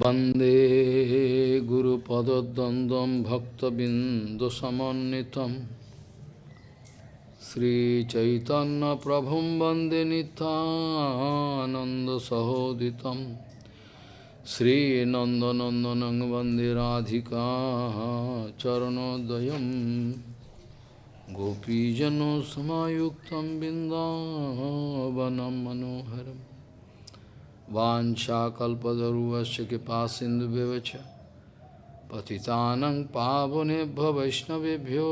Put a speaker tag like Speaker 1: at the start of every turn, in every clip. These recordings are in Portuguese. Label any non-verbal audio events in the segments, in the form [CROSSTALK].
Speaker 1: वन्दे गुरुपदद्वन्द्वं भक्तबिन्दुसमन्वितं श्रीचैतन्यप्रभुं वन्दे नितानन्दसहोदितं श्रीनन्दनन्दनं वन्दे राधिका चरणोदयं गोपीजनसमायुक्तं बिन्दावनं मनोहरम् वाञ्छाकल्पतरुवस्य कृपा सिन्धुव्यवच पतितानं पावनेभ्य वैष्णवेभ्यो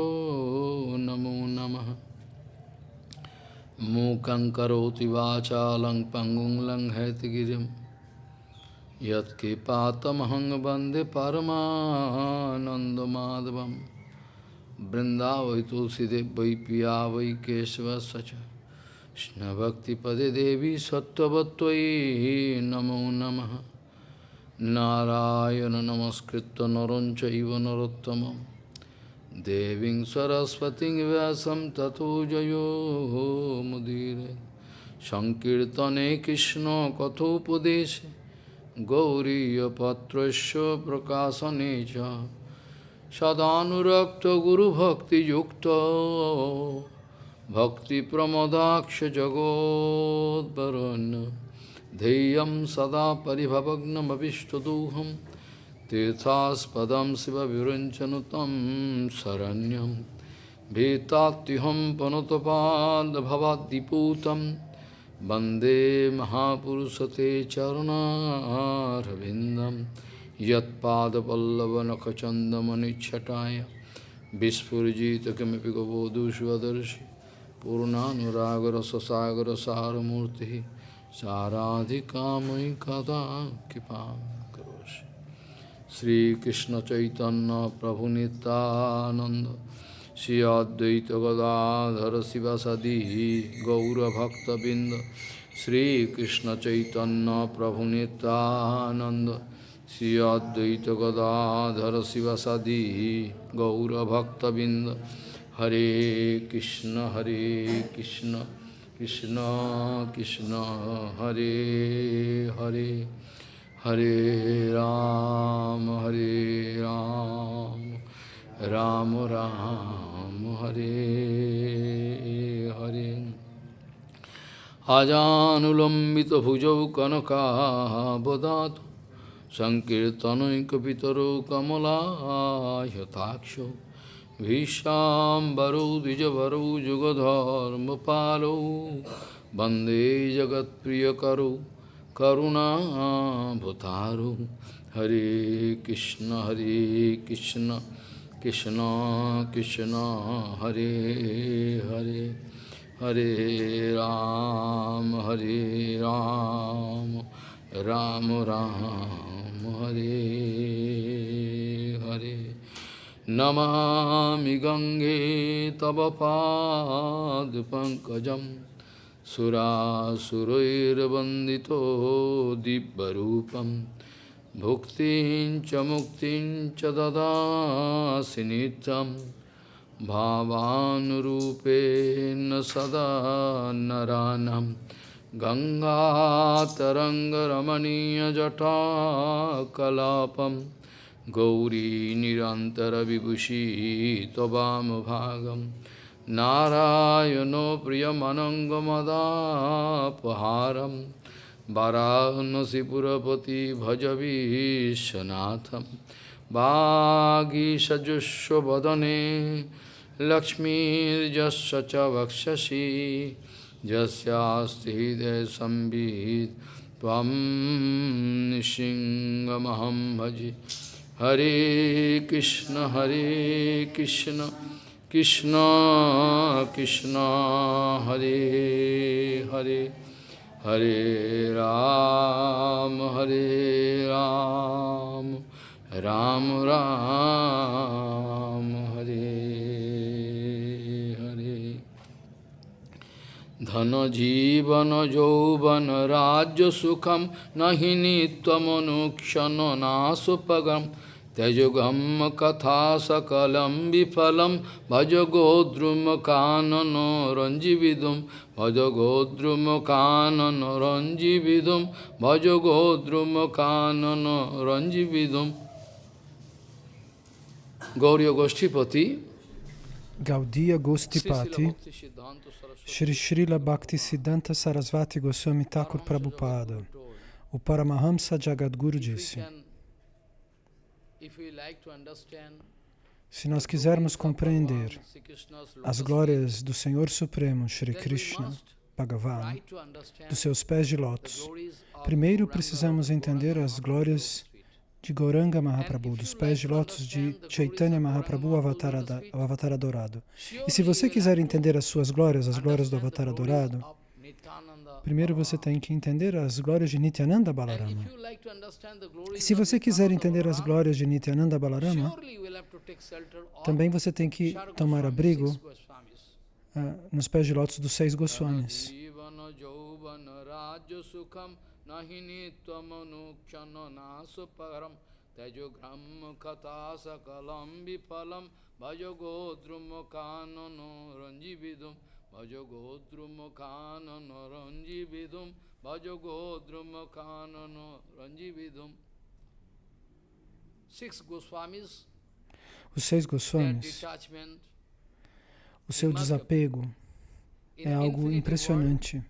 Speaker 1: नमो नमः मूकं करोति वाचालं पङ्गुं लङ्घयतिगिरिं यत्कृपातमहं वन्दे परमानन्दमाधवं बृन्दावै तुलसीदेव वै पिया वै Krishna-bhakti-pade devi sattvattvayi namo namaha. Narayana namaskritta narancha iva narottamam Deving sarasvating vyasam tato jayo mudire. Sankirtane Krishna kathopadeshe. Gauriya patrasya prakasanecha Sadhanurakta guru bhakti yukta. जगोद्वरुन् ध्येयं सदा परिभवग्नमभिष्टदोहं तीर्थास्पदं शिवविरञ्चनु तं शरण्यं भीतात्युहं पनुतपादभवाद्दिपूतं वन्दे महापुरुषते चरुणारविन्दं यत्पादपल्लवनखचन्दमनिच्छटाय विस्फुरिजित किमपि गबोधुष्वदर्शि पूर्णानुरागरससागरसारमूर्तिः साराधिकामयि कदा कृपां करोषि श्रीकृष्णचैतन्यप्रभुनितानन्द श्री अद्वैतगदाधर शिवसदी गौरभक्तबिन्द श्रीकृष्णचैतन्यप्रभुनितानन्द श्री अद्वैतगदाधर शिवसदी गौरभक्तबिन्द Hare Krishna, Hare Krishna, Krishna Krishna, Hare Hare, Hare Ram, Hare Ram, Ram Ram, Hare Hare. Ajanulambita bhujau kanaka bodhato Sankirtanoikapitaro kamala yataksho भीष्णाम्बरौ द्विजभरौ, जुगधर्मपालौ, वंदे जगत्प्रियकरौ, करुणाभुतारौ। हरे कृष्ण हरे कृष्ण कृष्ण कृष्ण, हरे हरे हरे राम हरे राम राम राम, हरे Hare. Namami Gange Tava Pankajam Sura Surairabandito Dibbarupam Bhuktin Chamuktin Chadada Sinitam Bhavanurupen Sada Naranam Ganga Taranga Ramaniya Jata Kalapam Gauri निरन्तरविभूषी त्ववामभागं नारायणो प्रियमनङ्गमदापहारं। वरानसिपुरपति भज विश्वनाथं। वागीषजुष्वदने लक्ष्मीर्जस्य च वक्षसि यस्यास्ति हृदयसंवित् त्वं निशिङ्गमहं भजे। Hare Krishna, Hare Krishna, Krishna, Krishna, Hare Hare, Hare Ram, Hare Ram, Ram Ram, Hare Hare. Dhana jivana jovana rajya sukham nahini tvamanukshana nasupagam Tejugam katha sakalam bifalam bhaja godrum kanano ranjividum bhaja godrum kanano ranjividum bhaja godrum kanano ranjividum Gauriya Goshtipati
Speaker 2: Gaudiya Gostipati Shri Srila Bhaktisiddhanta Sarasvati Goswami Thakur Prabhupada O Paramahamsa Jagadguru disse Se nós quisermos compreender as glórias do Senhor Supremo, Shri Krishna, Bhagavan, dos seus pés de lótus, primeiro precisamos entender as glórias de Gauranga Mahaprabhu, dos pés de lótus de Chaitanya Mahaprabhu, avatar, o avatar adorado. E se você quiser entender as suas glórias, as glórias do avatar adorado, Primeiro você tem que entender as glórias de Nityananda Balarama. E se você quiser entender as glórias de Nityananda Balarama, também você tem que tomar abrigo uh, nos pés de lótus dos seis Goswamis. Os seis Goswamis, o seu desapego é algo impressionante.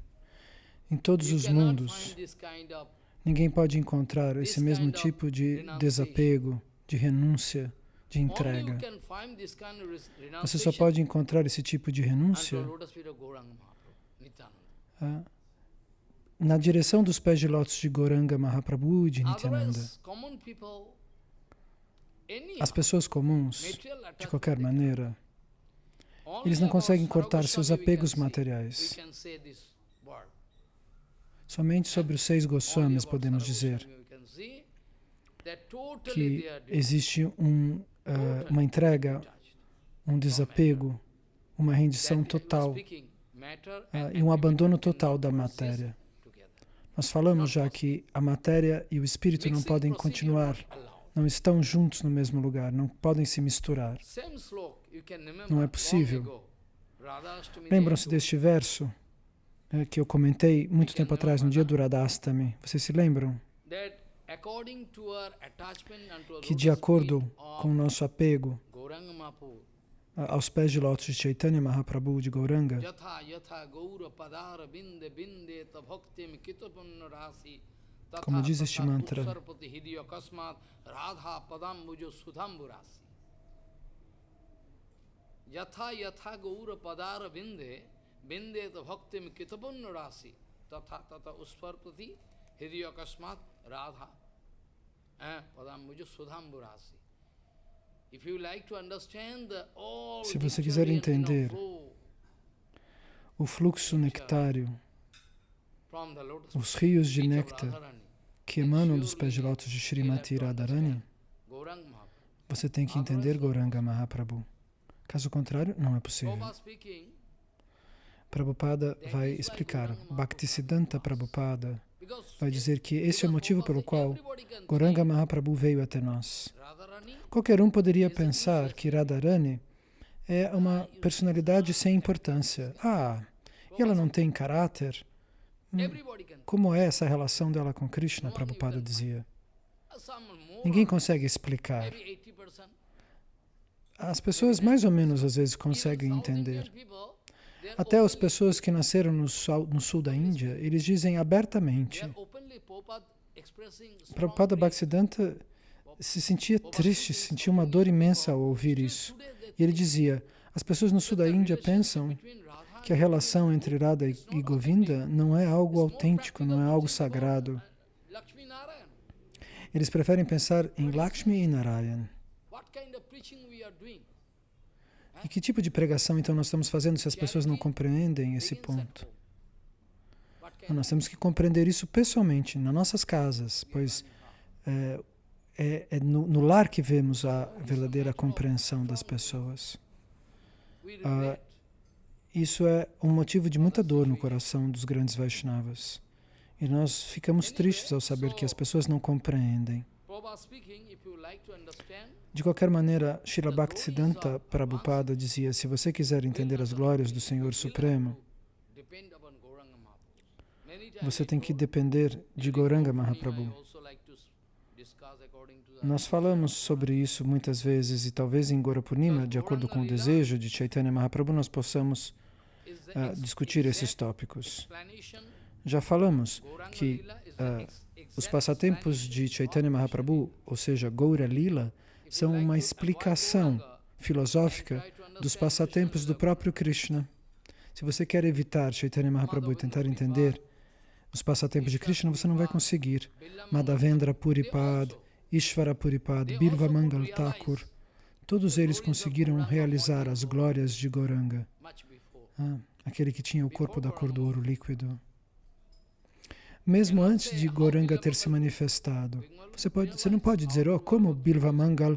Speaker 2: Em todos os mundos, ninguém pode encontrar esse mesmo tipo de desapego, de renúncia, de entrega. Você só pode encontrar esse tipo de renúncia ah, na direção dos pés de lótus de Goranga Mahaprabhu e de Nityananda. As pessoas comuns, de qualquer maneira, eles não conseguem cortar seus apegos materiais. Somente sobre os seis Goswamis podemos dizer que existe um uh, uma entrega, um desapego, uma rendição total uh, e um abandono total da matéria. Nós falamos já que a matéria e o espírito não podem continuar, não estão juntos no mesmo lugar, não podem se misturar. Não é possível. Lembram-se deste verso eh, que eu comentei muito tempo atrás, no dia do Radhastami? Vocês se lembram? Que de acordo com o nosso apego aos pés de lótus de Chaitanya Mahaprabhu de Gauranga, como diz este mantra, padara binde, binde ta bhaktim kitapunna rasi, tatha tata usparpati hidiyakasmat radha. Se você quiser entender o fluxo nectário, os rios de néctar que emanam dos pés de lótus de Srimati Radharani, você tem que entender Gauranga Mahaprabhu. Caso contrário, não é possível. Prabhupada vai explicar. Bhaktisiddhanta Prabhupada vai dizer que esse é o motivo pelo qual Goranga Mahaprabhu veio até nós. Qualquer um poderia pensar que Radharani é uma personalidade sem importância. Ah, e ela não tem caráter? Hum, como é essa relação dela com Krishna? Prabhupada dizia. Ninguém consegue explicar. As pessoas mais ou menos às vezes conseguem entender. Até as pessoas que nasceram no sul, no sul da Índia, eles dizem abertamente. Prabhupada Bhaktisiddhanta se sentia triste, sentia uma dor imensa ao ouvir isso. E ele dizia, as pessoas no sul da Índia pensam que a relação entre Radha e Govinda não é algo autêntico, não é algo sagrado. Eles preferem pensar em Lakshmi e Narayan. E que tipo de pregação, então, nós estamos fazendo se as pessoas não compreendem esse ponto? Nós temos que compreender isso pessoalmente, nas nossas casas, pois é, é, é no, no, lar que vemos a verdadeira compreensão das pessoas. Ah, isso é um motivo de muita dor no coração dos grandes Vaishnavas. E nós ficamos tristes ao saber que as pessoas não compreendem. De qualquer maneira, Srila Bhaktisiddhanta Prabhupada dizia, se você quiser entender as glórias do Senhor Supremo, você tem que depender de Gauranga Mahaprabhu. Nós falamos sobre isso muitas vezes e talvez em Gaurapurnima, de acordo com o desejo de Chaitanya Mahaprabhu, nós possamos uh, discutir esses tópicos. Já falamos que uh, os passatempos de Chaitanya Mahaprabhu, ou seja, Gaura Lila, são uma explicação filosófica dos passatempos do próprio Krishna. Se você quer evitar Chaitanya Mahaprabhu e tentar entender os passatempos de Krishna, você não vai conseguir. Madhavendra Puripad, Ishvara Puripad, Bilva Mangal Thakur, todos eles conseguiram realizar as glórias de Goranga, ah, aquele que tinha o corpo da cor do ouro líquido. Mesmo antes de Goranga ter se manifestado, você, pode, você não pode dizer, oh, como Bilva Mangal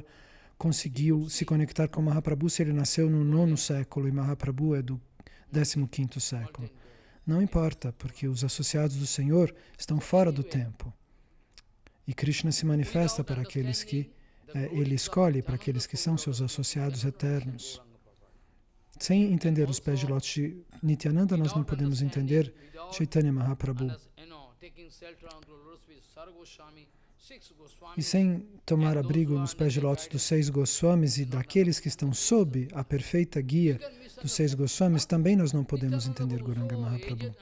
Speaker 2: conseguiu se conectar com Mahaprabhu se ele nasceu no nono século e Mahaprabhu é do 15º século. Não importa, porque os associados do Senhor estão fora do tempo. E Krishna se manifesta para aqueles que eh, ele escolhe, para aqueles que são seus associados eternos. Sem entender os pés de lotos de Nityananda, nós não podemos entender Chaitanya Mahaprabhu. E sem tomar abrigo nos pés de lótus dos seis Goswamis e daqueles que estão sob a perfeita guia dos seis Goswamis, também nós não podemos entender Guranga Mahaprabhu.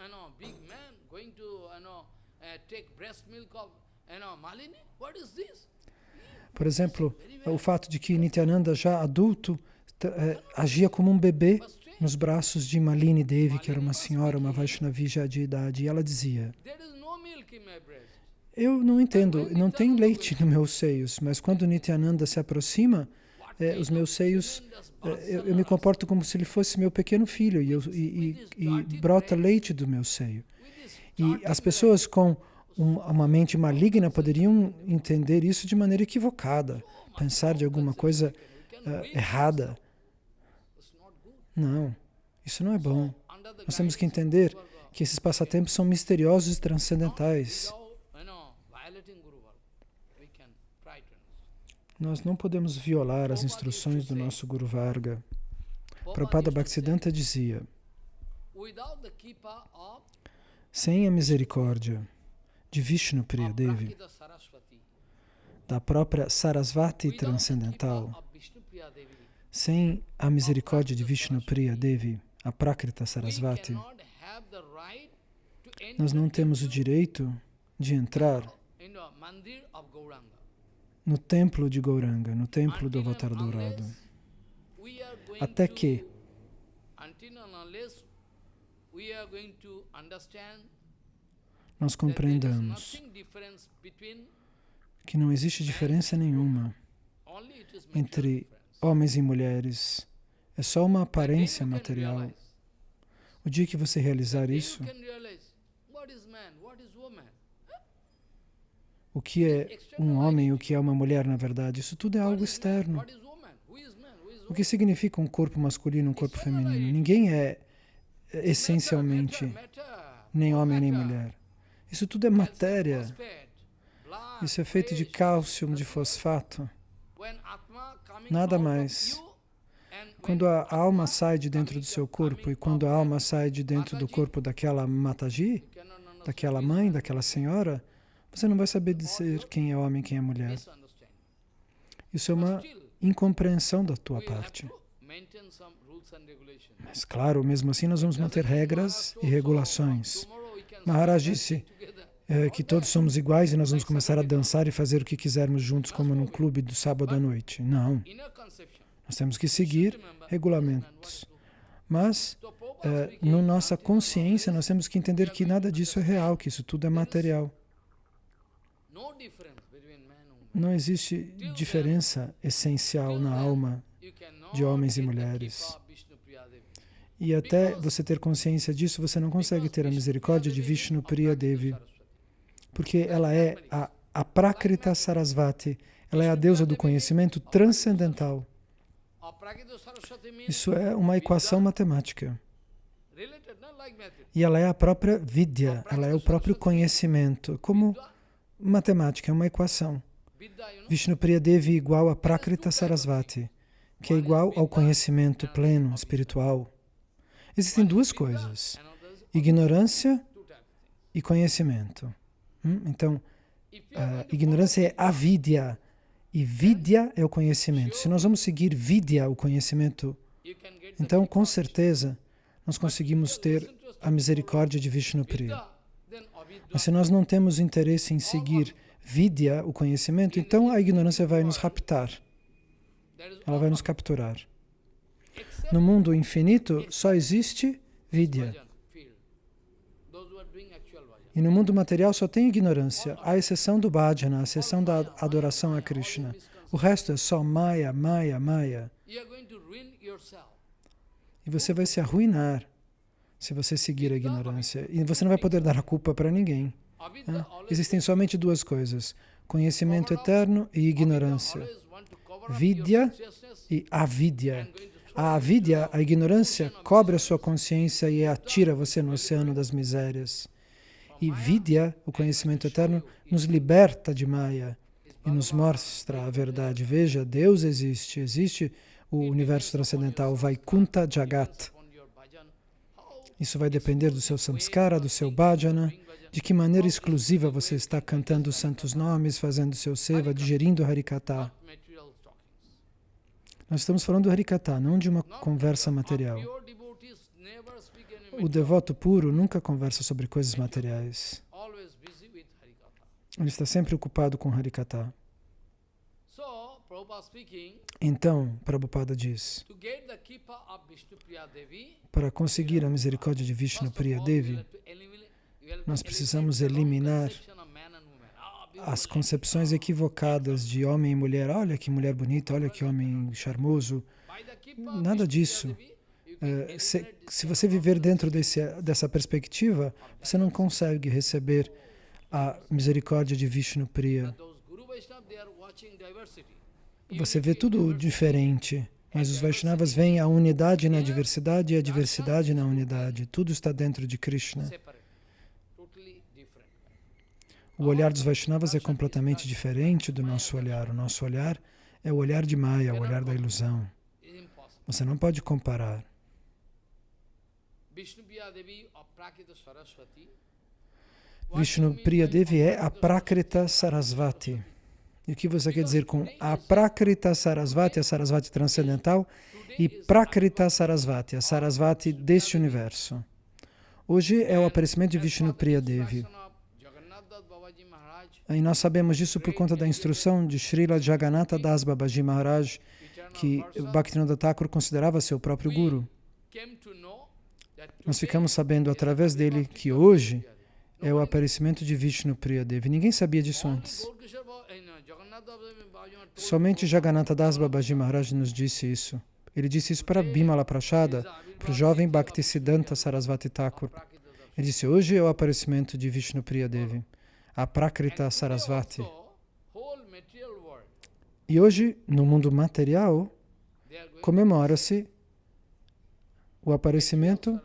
Speaker 2: Por exemplo, o fato de que Nityananda, já adulto, eh, agia como um bebê nos braços de Malini Devi, que era uma senhora, uma Vaishnavi já de idade, e ela dizia, eu não entendo, não tem leite nos meus seios, mas quando Nityananda se aproxima, eh, os meus seios, eh, eu, eu, me comporto como se ele fosse meu pequeno filho e, eu, e, e, e brota leite do meu seio. E as pessoas com um, uma mente maligna poderiam entender isso de maneira equivocada, pensar de alguma coisa uh, errada. Não, isso não é bom. Nós temos que entender que esses passatempos são misteriosos e transcendentais. Nós não podemos violar as instruções do nosso Guru Varga. Prabhupada Bhaktisiddhanta dizia, sem a misericórdia de Vishnu Priya Devi, da própria Sarasvati transcendental, sem a misericórdia de Vishnu Priya Devi, a Prakrita Sarasvati, nós não temos o direito de entrar no templo de Gauranga, no templo do Avatar Dourado. Até que nós compreendamos que não existe diferença nenhuma entre homens e mulheres. É só uma aparência material. O dia que você realizar isso, o que é um homem, o que é uma mulher, na verdade, isso tudo é algo externo. O que significa um corpo masculino, um corpo feminino? Ninguém é essencialmente nem homem nem mulher. Isso tudo é matéria. Isso é feito de cálcio, de fosfato. Nada mais. Quando a alma sai de dentro do seu corpo e quando a alma sai de dentro do corpo daquela Mataji, daquela mãe, daquela senhora, você não vai saber dizer quem é homem e quem é mulher. Isso é uma incompreensão da tua parte. Mas claro, mesmo assim nós vamos manter regras e regulações. Maharaj disse é, que todos somos iguais e nós vamos começar a dançar e fazer o que quisermos juntos como num clube do sábado à noite. Não. Nós temos que seguir regulamentos. Mas, é, na nossa consciência, nós temos que entender que nada disso é real, que isso tudo é material. Não existe diferença essencial na alma de homens e mulheres. E até você ter consciência disso, você não consegue ter a misericórdia de Vishnu Priya Devi, porque ela é a, a Prakrita Sarasvati, ela é a deusa do conhecimento transcendental. Isso é uma equação matemática. E ela é a própria vidya, ela é o próprio conhecimento, como matemática, é uma equação. Vishnu Priya Devi igual a Prakrita Sarasvati, que é igual ao conhecimento pleno, espiritual. Existem duas coisas, ignorância e conhecimento. Hum? Então, a ignorância é avidya, e vidya é o conhecimento. Se nós vamos seguir vidya, o conhecimento, então, com certeza, nós conseguimos ter a misericórdia de Vishnu Priya. Mas se nós não temos interesse em seguir vidya, o conhecimento, então a ignorância vai nos raptar. Ela vai nos capturar. No mundo infinito só existe vidya. E no mundo material só tem ignorância, à exceção do bhajana, à exceção da adoração a Krishna. O resto é só maya, maya, maya. E você vai se arruinar se você seguir a ignorância. E você não vai poder dar a culpa para ninguém. Né? Existem somente duas coisas, conhecimento eterno e ignorância. Vidya e avidya. A avidya, a ignorância, cobre a sua consciência e atira você no oceano das misérias. E vidya, o conhecimento eterno, nos liberta de Maya e nos mostra a verdade. Veja, Deus existe, existe o universo transcendental, Vaikunta Jagat. Isso vai depender do seu samskara, do seu bhajana, de que maneira exclusiva você está cantando os santos nomes, fazendo seu seva, digerindo Harikata. Nós estamos falando do Harikata, não de uma conversa material. O devoto puro nunca conversa sobre coisas materiais. Ele está sempre ocupado com Harikata. Então, Prabhupada diz, para conseguir a misericórdia de Vishnu Priya Devi, nós precisamos eliminar as concepções equivocadas de homem e mulher. Olha que mulher bonita, olha que homem charmoso. Nada disso. É, se, se, você viver dentro desse, dessa perspectiva, você não consegue receber a misericórdia de Vishnu Priya. Você vê tudo diferente, mas os Vaishnavas veem a unidade na diversidade e a diversidade na unidade. Tudo está dentro de Krishna. O olhar dos Vaishnavas é completamente diferente do nosso olhar. O nosso olhar é o olhar de Maya, o olhar da ilusão. Você não pode comparar. Vishnu Priya Devi é a Prakrita Sarasvati. E o que você quer dizer com a Prakrita Sarasvati, a Sarasvati transcendental, e Prakrita Sarasvati, a Sarasvati deste universo? Hoje é o aparecimento de Vishnu Priya Devi. E nós sabemos disso por conta da instrução de Srila Jagannatha Das Babaji Maharaj, que Bhaktivinoda Thakur considerava seu próprio guru. Nós ficamos sabendo através dele que hoje é o aparecimento de Vishnu Priya Devi. Ninguém sabia disso antes. Somente Jagannatha Das Babaji Maharaj nos disse isso. Ele disse isso para Bimala Prachada, para o jovem Bhaktisiddhanta Sarasvati Thakur. Ele disse, hoje é o aparecimento de Vishnu Priya Devi a Prakrita Sarasvati. E hoje, no mundo material, comemora-se o aparecimento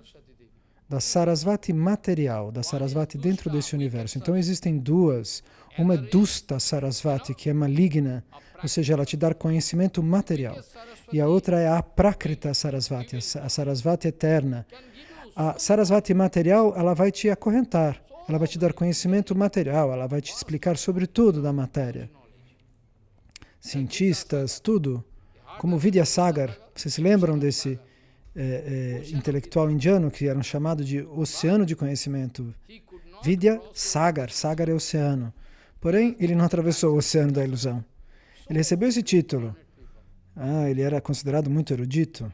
Speaker 2: da Sarasvati material, da Sarasvati dentro desse universo. Então existem duas. Uma Dusta Sarasvati, que é maligna, ou seja, ela te dá conhecimento material. E a outra é a Prakrita Sarasvati, a Sarasvati eterna. A Sarasvati material, ela vai te acorrentar. Ela vai te dar conhecimento material, ela vai te explicar sobre tudo da matéria. Cientistas, tudo. Como Vidyasagar, vocês se lembram desse é, é, intelectual indiano que era chamado de oceano de conhecimento? Vidya Sagar, Sagar é oceano. Porém, ele não atravessou o oceano da ilusão. Ele recebeu esse título. Ah, ele era considerado muito erudito.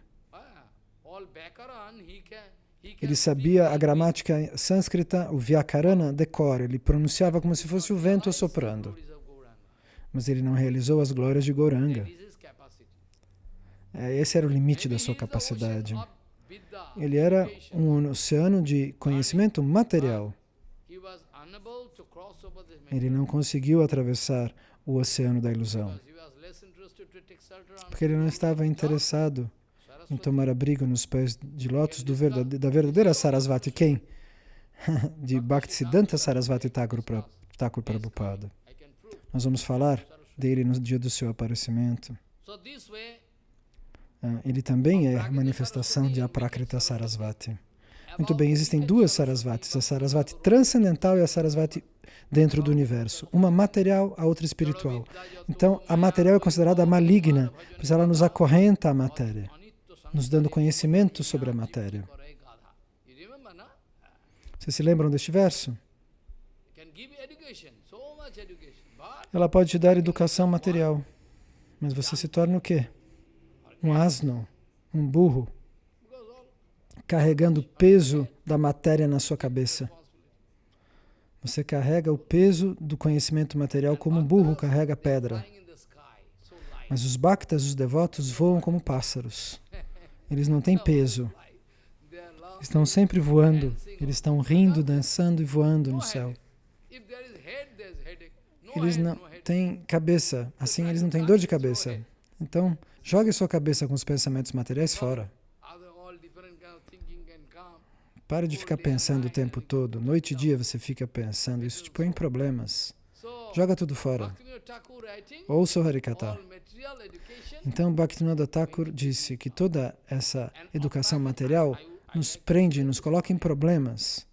Speaker 2: Ele sabia a gramática sânscrita, o Vyakarana, decora. Ele pronunciava como se fosse o vento soprando. Mas ele não realizou as glórias de Goranga. É, esse era o limite da sua capacidade. Ele era um oceano de conhecimento material. Ele não conseguiu atravessar o oceano da ilusão. Porque ele não estava interessado em tomar abrigo nos pés de lótus verdade, da verdadeira Sarasvati. Quem? [LAUGHS] de Bhaktisiddhanta Sarasvati Thakur, Thakur Prabhupada. Nós vamos falar dele no dia do seu aparecimento. Ah, ele também é manifestação de Aprakrita Sarasvati. Muito bem, existem duas Sarasvatis, a Sarasvati transcendental e a Sarasvati dentro do universo. Uma material, a outra espiritual. Então, a material é considerada maligna, pois ela nos acorrenta à matéria, nos dando conhecimento sobre a matéria. Vocês se lembram deste verso? Ela pode te dar educação material, mas você se torna o quê? Um asno, um burro carregando o peso da matéria na sua cabeça. Você carrega o peso do conhecimento material como um burro carrega pedra. Mas os bhaktas, os devotos, voam como pássaros. Eles não têm peso. Estão sempre voando. Eles estão rindo, dançando e voando no céu. Eles não têm cabeça. Assim, eles não têm dor de cabeça. Então, jogue sua cabeça com os pensamentos materiais fora. Pare de ficar pensando o tempo todo. Noite e dia você fica pensando. Isso te põe em problemas. Joga tudo fora. Ouça o Harikata. Então, Bhaktivinoda Thakur disse que toda essa educação material nos prende, nos coloca em problemas.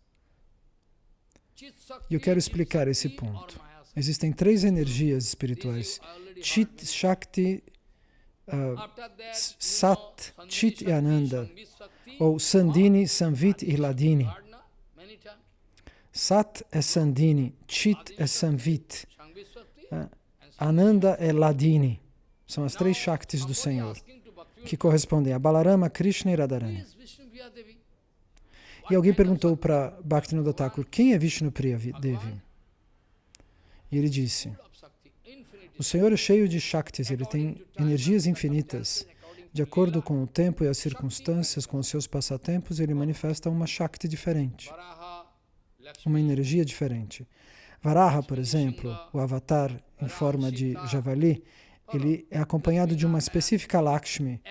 Speaker 2: E eu quero explicar esse ponto. Existem três energias espirituais. Chit, Shakti, uh, Sat, Chit e Ananda ou Sandini, Samvit e Ladini. Sat é Sandini, Chit é Samvit, é, Ananda é Ladini. São as três Shaktis do Senhor, que correspondem a Balarama, Krishna e Radharani. E alguém perguntou para Bhaktivinoda Thakur, quem é Vishnu Priya Devi? E ele disse, o Senhor é cheio de Shaktis, ele tem energias infinitas. De acordo com o tempo e as circunstâncias, com os seus passatempos, ele manifesta uma Shakti diferente, uma energia diferente. Varaha, por exemplo, o avatar em forma de javali, ele é acompanhado de uma específica Lakshmi.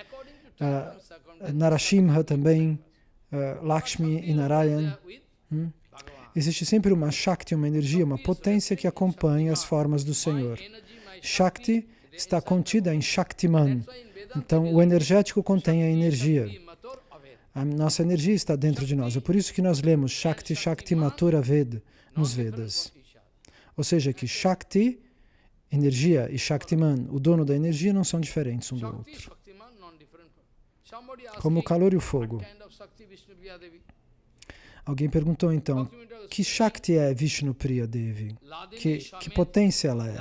Speaker 2: Uh, Narashimha também, uh, Lakshmi e Narayan. Hum? Existe sempre uma Shakti, uma energia, uma potência que acompanha as formas do Senhor. Shakti está contida em Shaktiman, então, o energético contém a energia. A nossa energia está dentro de nós. É por isso que nós lemos Shakti Shakti Matura Ved nos Vedas. Ou seja, que Shakti, energia, e Shaktiman, o dono da energia, não são diferentes um do outro. Como o calor e o fogo. Alguém perguntou então, que Shakti é Vishnu Priya Devi? Que, que potência ela é?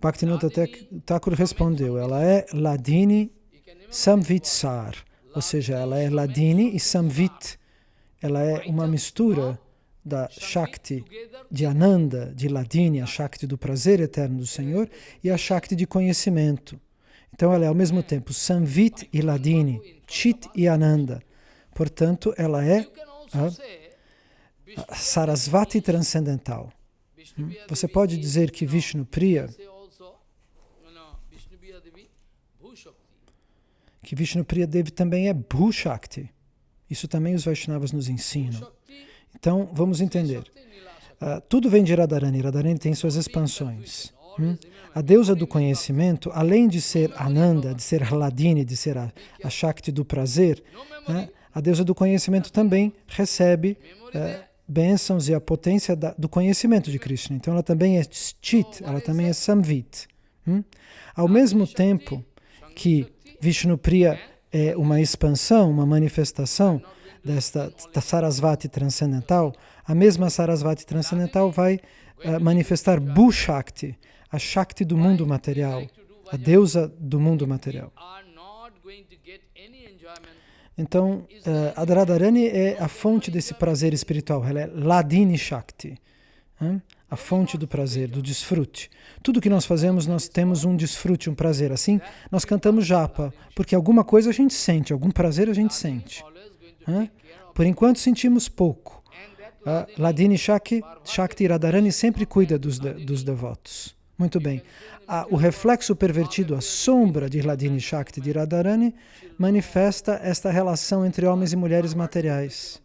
Speaker 2: Bhaktivinoda Thakur respondeu, ela é Ladini Samvitsar, ou seja, ela é Ladini e Samvit. Ela é uma mistura da Shakti de Ananda, de Ladini, a Shakti do prazer eterno do Senhor, e a Shakti de conhecimento. Então ela é ao mesmo tempo Samvit e Ladini, Chit e Ananda. Portanto, ela é a Sarasvati transcendental. Hum? Você pode dizer que Vishnu Priya que Vishnu Priya Devi também é Bhushakti. Isso também os Vaishnavas nos ensinam. Então, vamos entender. Uh, tudo vem de Radharani. Radharani tem suas expansões. Hum? A deusa do conhecimento, além de ser Ananda, de ser Hladini, de ser a, a Shakti do prazer, né? a deusa do conhecimento também recebe uh, bênçãos e a potência da, do conhecimento de Krishna. Então ela também é Chit, ela também é Samvit. Hum? Ao mesmo tempo que Vishnupriya é uma expansão, uma manifestação desta Sarasvati transcendental, a mesma Sarasvati transcendental vai uh, manifestar Bhushakti, a Shakti do mundo material, a deusa do mundo material. Então, uh, a Radharani é a fonte desse prazer espiritual, ela é Ladini Shakti. Hein? a fonte do prazer, do desfrute. Tudo que nós fazemos, nós temos um desfrute, um prazer. Assim, nós cantamos japa, porque alguma coisa a gente sente, algum prazer a gente sente. Por enquanto, sentimos pouco. Ladini Shakti, Shakti Radharani sempre cuida dos, de, dos devotos. Muito bem. o reflexo pervertido, a sombra de Ladini Shakti de Radharani, manifesta esta relação entre homens e mulheres materiais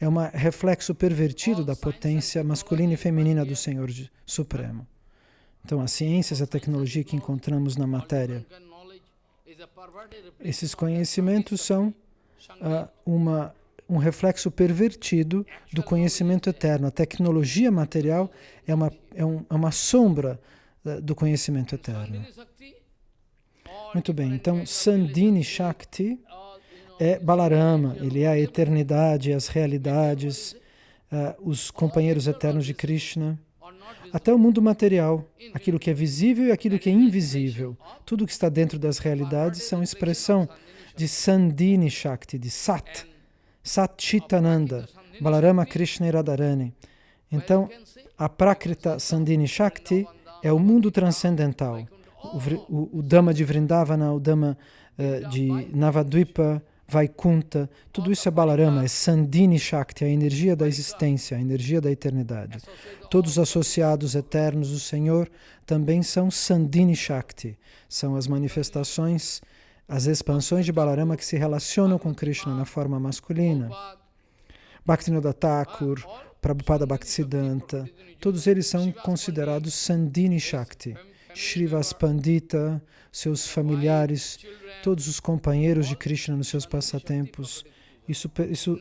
Speaker 2: é um reflexo pervertido da potência masculina e feminina do Senhor Supremo. Então, as ciências, a tecnologia que encontramos na matéria, esses conhecimentos são uh, uma, um reflexo pervertido do conhecimento eterno. A tecnologia material é uma, é um, é uma sombra uh, do conhecimento eterno. Muito bem, então Sandini Shakti é Balarama, ele é a eternidade, as realidades, uh, os companheiros eternos de Krishna. Até o mundo material, aquilo que é visível e aquilo que é invisível, tudo que está dentro das realidades são expressão de Sandini Shakti, de Sat, Sat Chitananda, Balarama Krishna Radharani. Então, a Prakrita Sandini Shakti é o mundo transcendental. O, o, o Dhamma de Vrindavana, o Dhamma uh, de Navadvipa, Vaikunta, tudo isso é Balarama, é Sandini Shakti, a energia da existência, a energia da eternidade. Todos os associados eternos do Senhor também são Sandini Shakti, são as manifestações, as expansões de Balarama que se relacionam com Krishna na forma masculina. Bhaktivinoda Thakur, Prabhupada Bhaktisiddhanta, todos eles são considerados Sandini Shakti. Srivas Pandita, seus familiares, todos os companheiros de Krishna nos seus passatempos. Isso, isso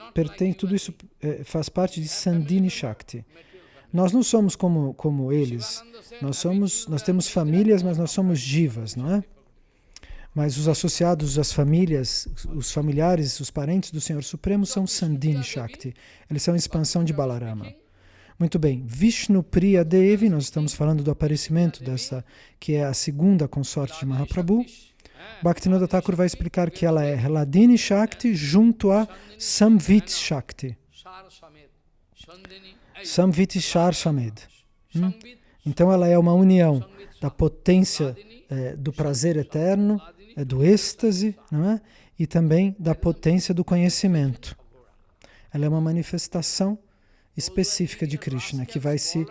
Speaker 2: tudo isso é, faz parte de Sandini Shakti. Nós não somos como, como eles. Nós, somos, nós temos famílias, mas nós somos divas, não é? Mas os associados às famílias, os familiares, os parentes do Senhor Supremo são Sandini Shakti. Eles são expansão de Balarama. Muito bem, Vishnu Priya Devi, nós estamos falando do aparecimento dessa, que é a segunda consorte de Mahaprabhu. Bhaktivinoda Thakur vai explicar que ela é Hladini Shakti junto a Samvit Shakti. Samvit Shar Shamed. Hum? Então ela é uma união da potência é, do prazer eterno, é, do êxtase, não é? e também da potência do conhecimento. Ela é uma manifestação específica de Krishna, que vai se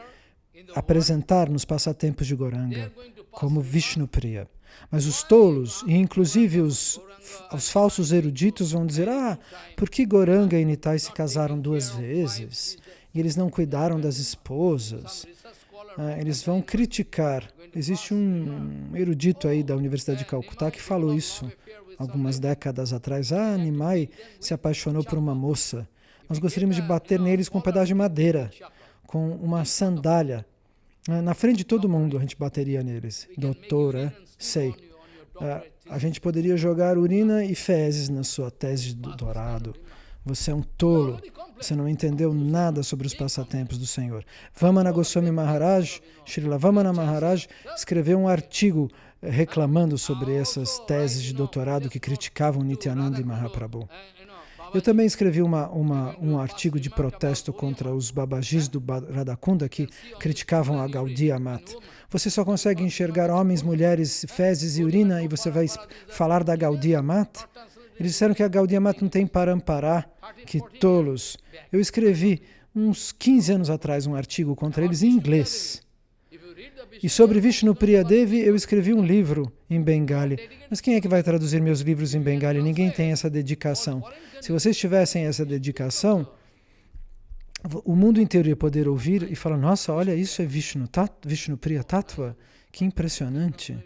Speaker 2: apresentar nos passatempos de Goranga como Vishnu Priya. Mas os tolos, e inclusive os, os falsos eruditos, vão dizer, ah, por que Goranga e Nitai se casaram duas vezes? E eles não cuidaram das esposas? Ah, eles vão criticar. Existe um erudito aí da Universidade de Calcutá que falou isso algumas décadas atrás. Ah, Nimai se apaixonou por uma moça nós gostaríamos de bater neles com um pedaço de madeira, com uma sandália. Ah, na frente de todo mundo a gente bateria neles. Doutor, é? Sei. Ah, a gente poderia jogar urina e fezes na sua tese de doutorado. Você é um tolo. Você não entendeu nada sobre os passatempos do Senhor. Vamana Goswami Maharaj, Srila Vamana Maharaj, escreveu um artigo reclamando sobre essas teses de doutorado que criticavam Nityananda e Mahaprabhu. Eu também escrevi uma, uma, um artigo de protesto contra os babajis do Radakunda que criticavam a Gaudiya Mat. Você só consegue enxergar homens, mulheres, fezes e urina e você vai falar da Gaudiya Mat? Eles disseram que a Gaudiya Mat não tem parampará, que tolos. Eu escrevi uns 15 anos atrás um artigo contra eles em inglês. E sobre Vishnu Priyadevi eu escrevi um livro em Bengali. Mas quem é que vai traduzir meus livros em Bengali? Ninguém tem essa dedicação. Se vocês tivessem essa dedicação, o mundo inteiro ia poder ouvir e falar, nossa, olha, isso é Vishnu, tat, Vishnu Priya Tattva, que impressionante.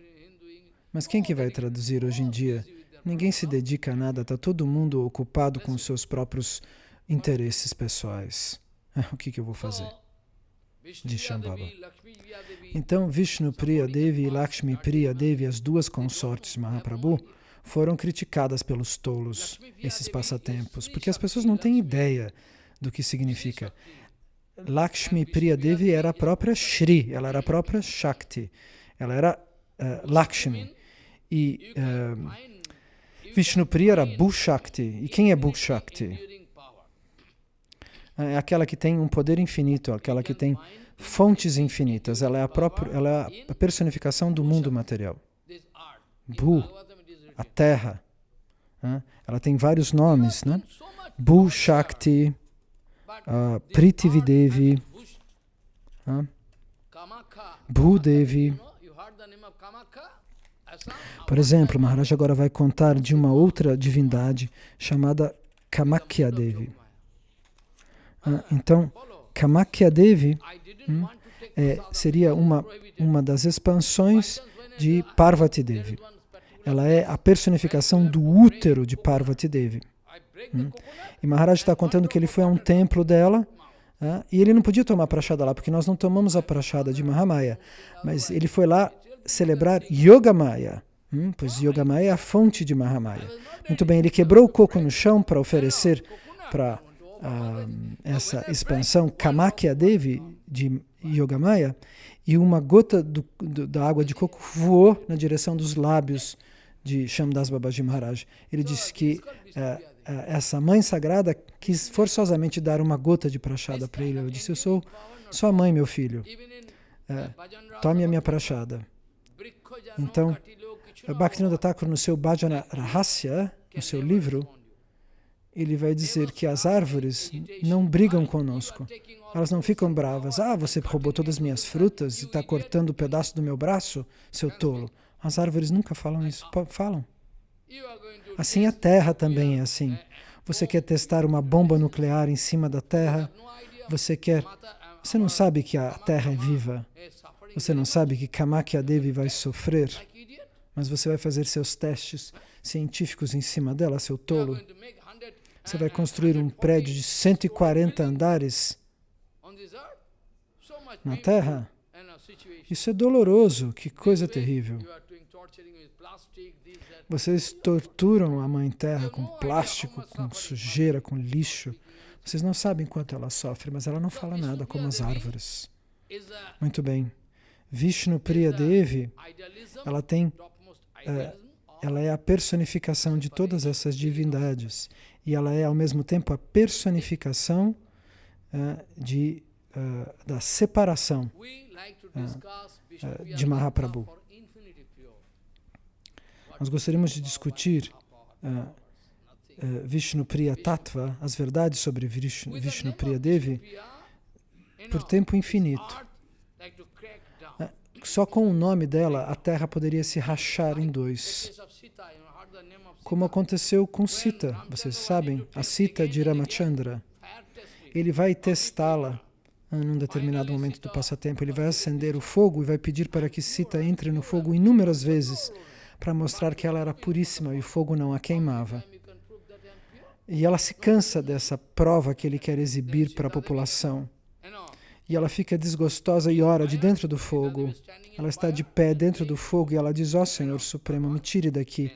Speaker 2: Mas quem que vai traduzir hoje em dia? Ninguém se dedica a nada, está todo mundo ocupado com seus próprios interesses pessoais. [LAUGHS] O que, que eu vou fazer? De Shambhava. Então, Vishnu Priya Devi e Lakshmi Priya Devi, as duas consortes de Mahaprabhu, foram criticadas pelos tolos, esses passatempos, porque as pessoas não têm ideia do que significa. Lakshmi Priya Devi era a própria Shri, ela era a própria Shakti, ela era uh, Lakshmi. E uh, Vishnu Priya era Bhushakti. E quem é Bhushakti? É aquela que tem um poder infinito, aquela que tem fontes infinitas. Ela é a, própria, ela é a personificação do mundo material. Bu, a terra. Né? Ela tem vários nomes, né? Bu Shakti, uh, Prithvidevi, uh, Bhudevi. Por exemplo, Maharaj agora vai contar de uma outra divindade chamada Kamakya Devi. Ah, então, Kamakya Devi, hum, é, seria uma, uma das expansões de Parvati Devi. Ela é a personificação do útero de Parvati Devi. Hum? E Maharaj está contando que ele foi a um templo dela ah, e ele não podia tomar prachada lá, porque nós não tomamos a prachada de Mahamaya. Mas ele foi lá celebrar Yogamaya, hum? pois Yogamaya é a fonte de Mahamaya. Muito bem, ele quebrou o coco no chão para oferecer para ah, essa expansão Kamakya Devi de Yogamaya e uma gota do, do, da água de coco voou na direção dos lábios de Shamdas Babaji Maharaj. Ele disse que uh, uh, essa mãe sagrada quis forçosamente dar uma gota de prachada para ele. Eu disse, eu sou sua mãe, meu filho. Uh, tome a minha prachada. Então, Bhaktivinoda Thakur, no seu Bhajana Rahasya, no seu livro, ele vai dizer que as árvores não brigam conosco. Elas não ficam bravas. Ah, você roubou todas as minhas frutas e está cortando um pedaço do meu braço, seu tolo. As árvores nunca falam isso. Falam. Assim a Terra também é assim. Você quer testar uma bomba nuclear em cima da Terra? Você quer... Você não sabe que a Terra é viva. Você não sabe que Kamakya Devi vai sofrer. Mas você vai fazer seus testes científicos em cima dela, seu tolo. Você vai construir um prédio de 140 andares na Terra? Isso é doloroso, que coisa terrível. Vocês torturam a Mãe Terra com plástico, com sujeira, com lixo. Vocês não sabem quanto ela sofre, mas ela não fala nada como as árvores. Muito bem. Vishnu Priya Devi, ela tem, é, ela é a personificação de todas essas divindades e ela é ao mesmo tempo a personificação uh, de, uh, da separação uh, de Mahaprabhu. Nós gostaríamos de discutir Vishnu Priya Tattva, as verdades sobre Vishnu, Vishnu Priya Devi, por tempo infinito. Só com o nome dela, a Terra poderia se rachar em dois como aconteceu com Sita. Vocês sabem, a Sita de Ramachandra. Ele vai testá-la em um determinado momento do passatempo. Ele vai acender o fogo e vai pedir para que Sita entre no fogo inúmeras vezes para mostrar que ela era puríssima e o fogo não a queimava. E ela se cansa dessa prova que ele quer exibir para a população. E ela fica desgostosa e ora de dentro do fogo. Ela está de pé dentro do fogo e ela diz, ó oh, Senhor Supremo, me tire daqui.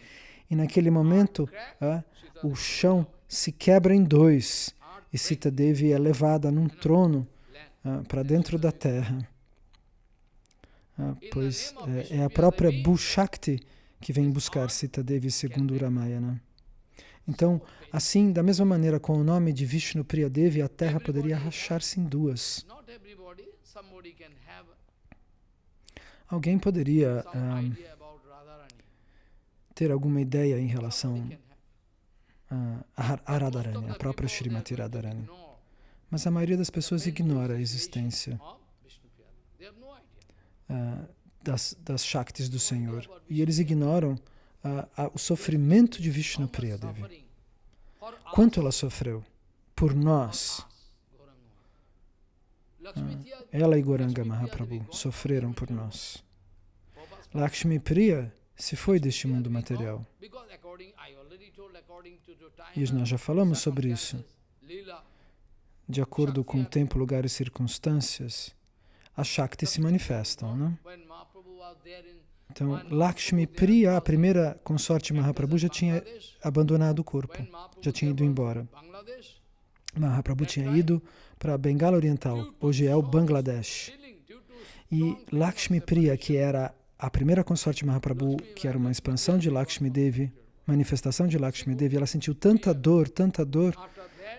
Speaker 2: E naquele momento, ah, o chão se quebra em dois e Sita Devi é levada num trono ah, para dentro da terra. Ah, pois é, é, a própria Bhushakti que vem buscar Sita Devi segundo Ramayana. Então, assim, da mesma maneira, com o nome de Vishnu Priya Devi, a terra poderia rachar-se em duas. Alguém poderia ter alguma ideia em relação a Radharani, a própria Srimati Radharani. Mas a maioria das pessoas ignora a existência uh, das, das Shaktis do Senhor. E eles ignoram uh, uh, o sofrimento de Vishnu Priyadevi. Quanto ela sofreu? Por nós. ela e Goranga Mahaprabhu sofreram por nós. Lakshmi Priya se foi deste mundo material. E nós já falamos sobre isso. De acordo com o tempo, lugar e circunstâncias, as Shaktis se manifestam. Né? Então, Lakshmi Priya, a primeira consorte Mahaprabhu, já tinha abandonado o corpo, já tinha ido embora. Mahaprabhu tinha ido para a Bengala Oriental, hoje é o Bangladesh. E Lakshmi Priya, que era a primeira consorte Mahaprabhu, que era uma expansão de Lakshmi Devi, manifestação de Lakshmi Devi, ela sentiu tanta dor, tanta dor,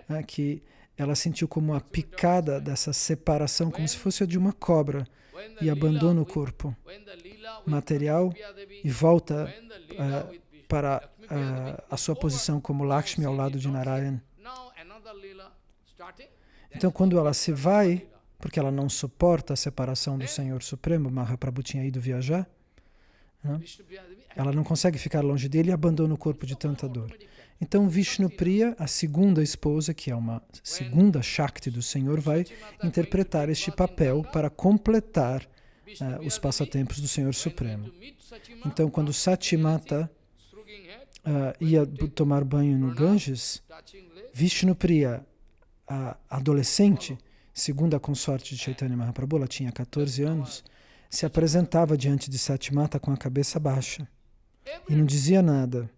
Speaker 2: né, que ela sentiu como a picada dessa separação, como se fosse a de uma cobra, e abandona o corpo material e volta uh, para uh, a sua posição como Lakshmi ao lado de Narayan. Então, quando ela se vai, porque ela não suporta a separação do Senhor Supremo, Mahaprabhu tinha ido viajar, Né? Ela não consegue ficar longe dele e abandona o corpo de tanta dor. Então Vishnupriya, a segunda esposa, que é uma segunda Shakti do Senhor, vai interpretar este papel para completar uh, os passatempos do Senhor Supremo. Então, quando Satimata uh, ia tomar banho no Ganges, Vishnupriya, a adolescente, segundo a consorte de Chaitanya Mahaprabhu, ela tinha 14 anos, se apresentava diante de Satimata com a cabeça baixa e não dizia nada.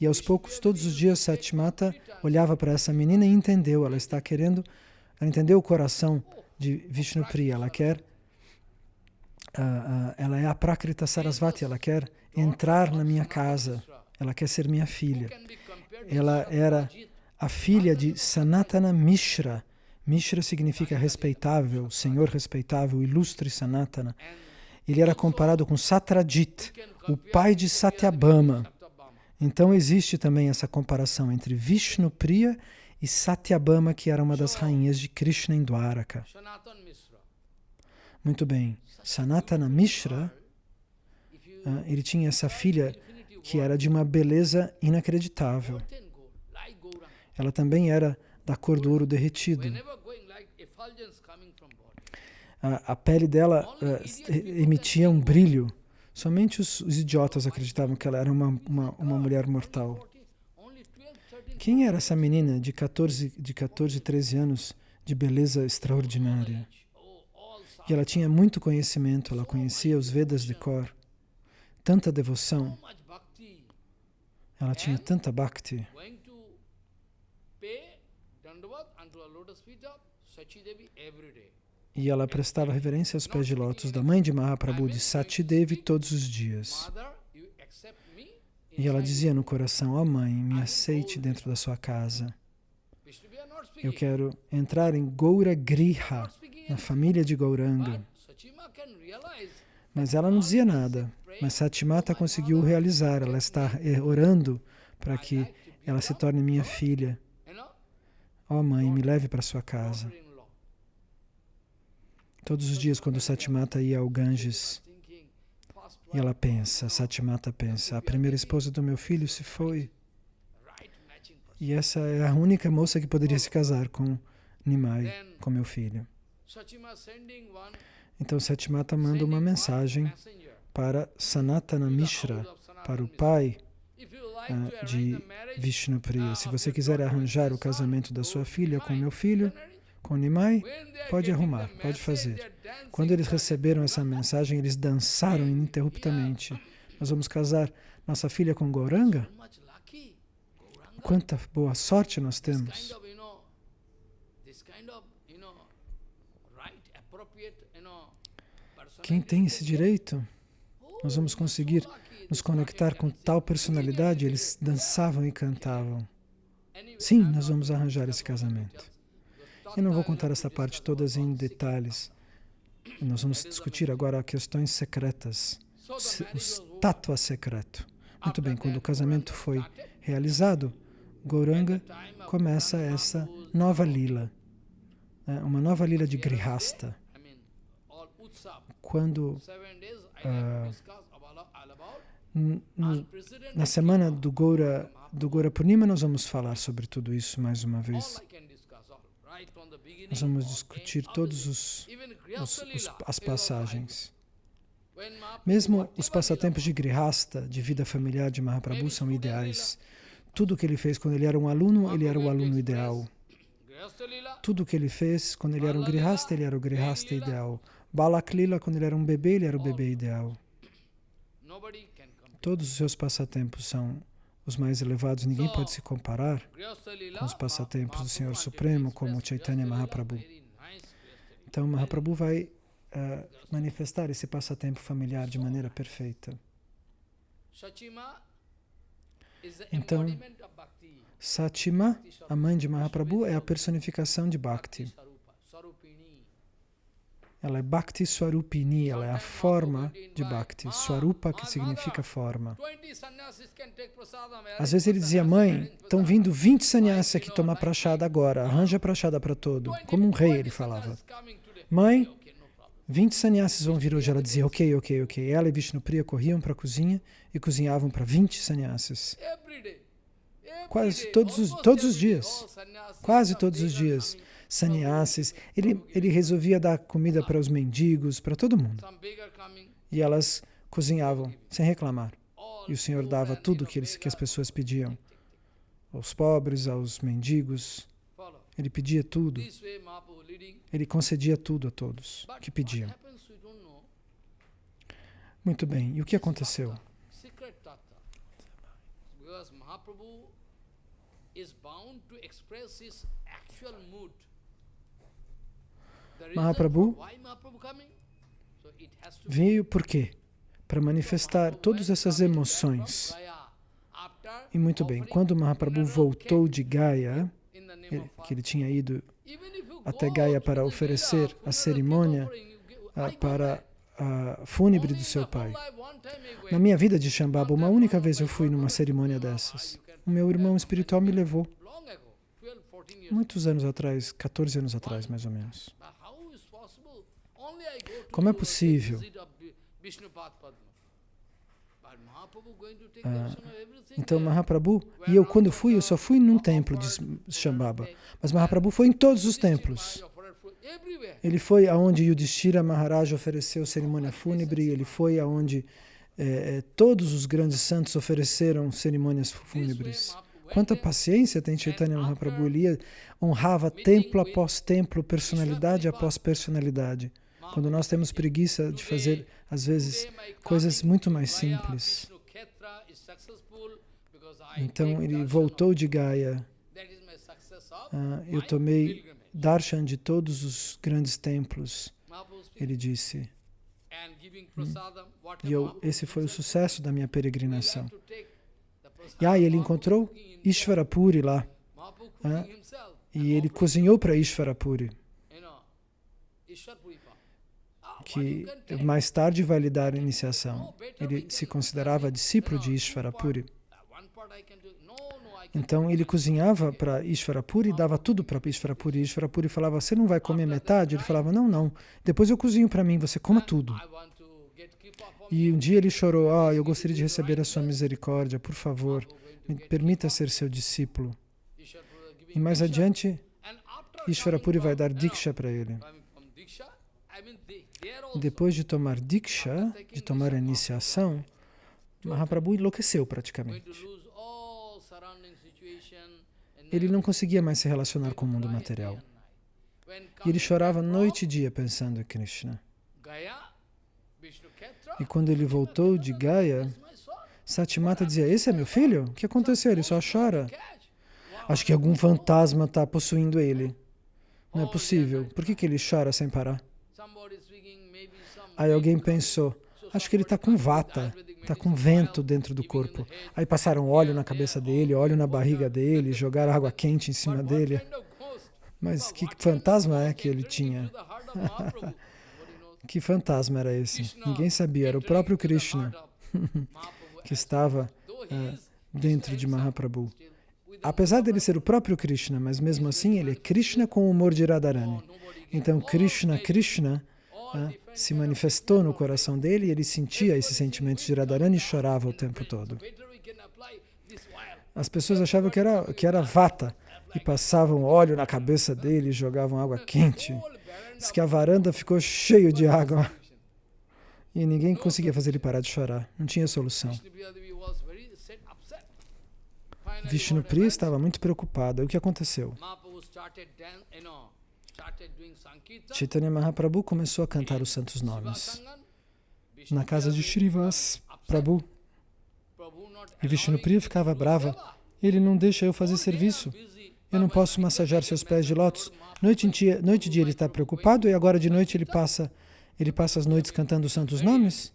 Speaker 2: E aos poucos, todos os dias, Satimata olhava para essa menina e entendeu. Ela está querendo, ela entendeu o coração de Vishnupriya. Ela quer, uh, uh, ela é a Prakrita Sarasvati, ela quer entrar na minha casa. Ela quer ser minha filha. Ela era a filha de Sanatana Mishra. Mishra significa respeitável, senhor respeitável, ilustre Sanatana. Ele era comparado com Satrajit, o pai de Satyabhama. Então existe também essa comparação entre Vishnu Priya e Satyabhama, que era uma das rainhas de Krishna em Dwaraka. Muito bem, Sanatana Mishra, ah, ele tinha essa filha que era de uma beleza inacreditável. Ela também era da cor do ouro derretido. A, pele dela uh, emitia um brilho Somente os, os, idiotas acreditavam que ela era uma, uma, uma mulher mortal. Quem era essa menina de 14, de 14, 13 anos, de beleza extraordinária? E ela tinha muito conhecimento, ela conhecia os Vedas de cor, tanta devoção, ela tinha tanta bhakti. E ela prestava reverência aos pés de lótus da mãe de Mahaprabhu, de Sati Devi, todos os dias. E ela dizia no coração, ó oh mãe, me aceite dentro da sua casa. Eu quero entrar em Goura Griha, na família de Gauranga. Mas ela não dizia nada. Mas Satimata conseguiu realizar. Ela está orando para que ela se torne minha filha. Ó oh mãe, me leve para sua casa. Todos os dias, quando Satimata ia ao Ganges, e ela pensa, Satimata pensa, a primeira esposa do meu filho se foi. E essa é a única moça que poderia se casar com Nimai, com meu filho. Então Satimata manda uma mensagem para Sanatana Mishra, para o pai de Vishnupriya. Se você quiser arranjar o casamento da sua filha com meu filho, com Nimai, pode arrumar, pode fazer. Quando eles receberam essa mensagem, eles dançaram ininterruptamente. Nós vamos casar nossa filha com Gauranga? Quanta boa sorte nós temos. Quem tem esse direito? Nós vamos conseguir nos conectar com tal personalidade. Eles dançavam e cantavam. Sim, nós vamos arranjar esse casamento. Eu não vou contar essa parte todas em detalhes. Nós vamos discutir agora questões secretas, o tatua secreto. Muito bem, quando o casamento foi realizado, Goranga começa essa nova lila, né, uma nova lila de Grihasta. Quando uh, na semana do Gora, do Gora Purnima nós vamos falar sobre tudo isso mais uma vez. Nós vamos discutir todas os, os, as passagens. Mesmo os passatempos de Grihasta, de vida familiar de Mahaprabhu, são ideais. Tudo o que ele fez quando ele era um aluno, ele era o aluno ideal. Tudo o que ele fez quando ele era um Grihasta, ele era o Grihasta ideal. Balaklila, quando ele era um bebê, ele era o bebê ideal. Todos os seus passatempos são os mais elevados, ninguém pode se comparar com os passatempos do Senhor Supremo, como Chaitanya Mahaprabhu. Então, Mahaprabhu vai uh, manifestar esse passatempo familiar de maneira perfeita. Então, Satima, a mãe de Mahaprabhu, é a personificação de Bhakti. Ela é Bhakti Swarupini, ela é a forma de Bhakti. Swarupa, que significa forma. Às vezes ele dizia, mãe, estão vindo 20 sannyasis aqui tomar prachada agora, arranja prachada para todo. Como um rei, ele falava. Mãe, 20 sannyasis vão vir hoje. Ela dizia, ok, ok, ok. Ela e Vishnupriya corriam para a cozinha e cozinhavam para 20 sannyasis. Quase todos os, todos os dias. Quase todos os dias. Sannyasis. Ele, ele resolvia dar comida para os mendigos, para todo mundo. E elas cozinhavam sem reclamar. E o Senhor dava tudo que, eles, que as pessoas pediam. Aos pobres, aos mendigos. Ele pedia tudo. Ele concedia tudo a todos que pediam. Muito bem, e o que aconteceu? Mahaprabhu veio por quê? Para manifestar todas essas emoções. E muito bem, quando Mahaprabhu voltou de Gaya, que ele tinha ido até Gaia para oferecer a cerimônia uh, para a fúnebre do seu pai. Na minha vida de Shambhava, uma única vez eu fui numa cerimônia dessas. O meu irmão espiritual me levou. Muitos anos atrás, 14 anos atrás, mais ou menos. Como é possível? Ah, então Mahaprabhu, e eu quando fui, eu só fui num templo de Shambhava, mas Mahaprabhu foi em todos os templos. Ele foi aonde Yudhishthira Maharaj ofereceu cerimônia fúnebre, ele foi aonde eh, todos os grandes santos ofereceram cerimônias fúnebres. Quanta paciência tem Chaitanya Mahaprabhu, ele honrava templo após templo, personalidade após personalidade. Quando nós temos preguiça de fazer, às vezes, coisas muito mais simples. Então ele voltou de Gaia. Ah, eu tomei darshan de todos os grandes templos. Ele disse. E eu, esse foi o sucesso da minha peregrinação. E aí ele encontrou Ishvarapuri lá. Ah, e ele cozinhou para Ishvarapuri. Que mais tarde vai lhe dar iniciação. Ele se considerava discípulo de Ishvarapuri. Então ele cozinhava para Ishvarapuri e dava tudo para Ishvarapuri. Ishvarapuri falava, você não vai comer metade? Ele falava, não, não. Depois eu cozinho para mim, você coma tudo. E um dia ele chorou, ah, eu gostaria de receber a sua misericórdia, por favor, me permita ser seu discípulo. E mais adiante, Ishvarapuri vai dar Diksha para ele. Depois de tomar Diksha, de tomar a iniciação, Mahaprabhu enlouqueceu praticamente ele não conseguia mais se relacionar com o mundo material. E ele chorava noite e dia pensando em Krishna. E quando ele voltou de Gaia, Satimata dizia, esse é meu filho? O que aconteceu? Ele só chora. Acho que algum fantasma está possuindo ele. Não é possível. Por que, que ele chora sem parar? Aí alguém pensou, acho que ele está com vata. Está com vento dentro do corpo. Aí passaram óleo na cabeça dele, óleo na barriga dele, jogaram água quente em cima dele. Mas que fantasma é que ele tinha? [LAUGHS] que fantasma era esse? Ninguém sabia, era o próprio Krishna [LAUGHS] que estava uh, dentro de Mahaprabhu. Apesar dele ser o próprio Krishna, mas mesmo assim ele é Krishna com o humor de Radharani. Então Krishna, Krishna né, se manifestou no coração dele e ele sentia esses sentimentos de Radharani e chorava o tempo todo. As pessoas achavam que era, que era vata e passavam óleo na cabeça dele e jogavam água quente. Diz que a varanda ficou cheia de água e ninguém conseguia fazer ele parar de chorar. Não tinha solução. Vishnupriya estava muito preocupada. O que aconteceu? Chaitanya Mahaprabhu começou a cantar os santos nomes na casa de Shrivas Prabhu. E Vishnupriya ficava brava. Ele não deixa eu fazer serviço. Eu não posso massajar seus pés de lótus. Noite, noite e dia ele está preocupado e agora de noite ele passa, ele passa as noites cantando os santos nomes?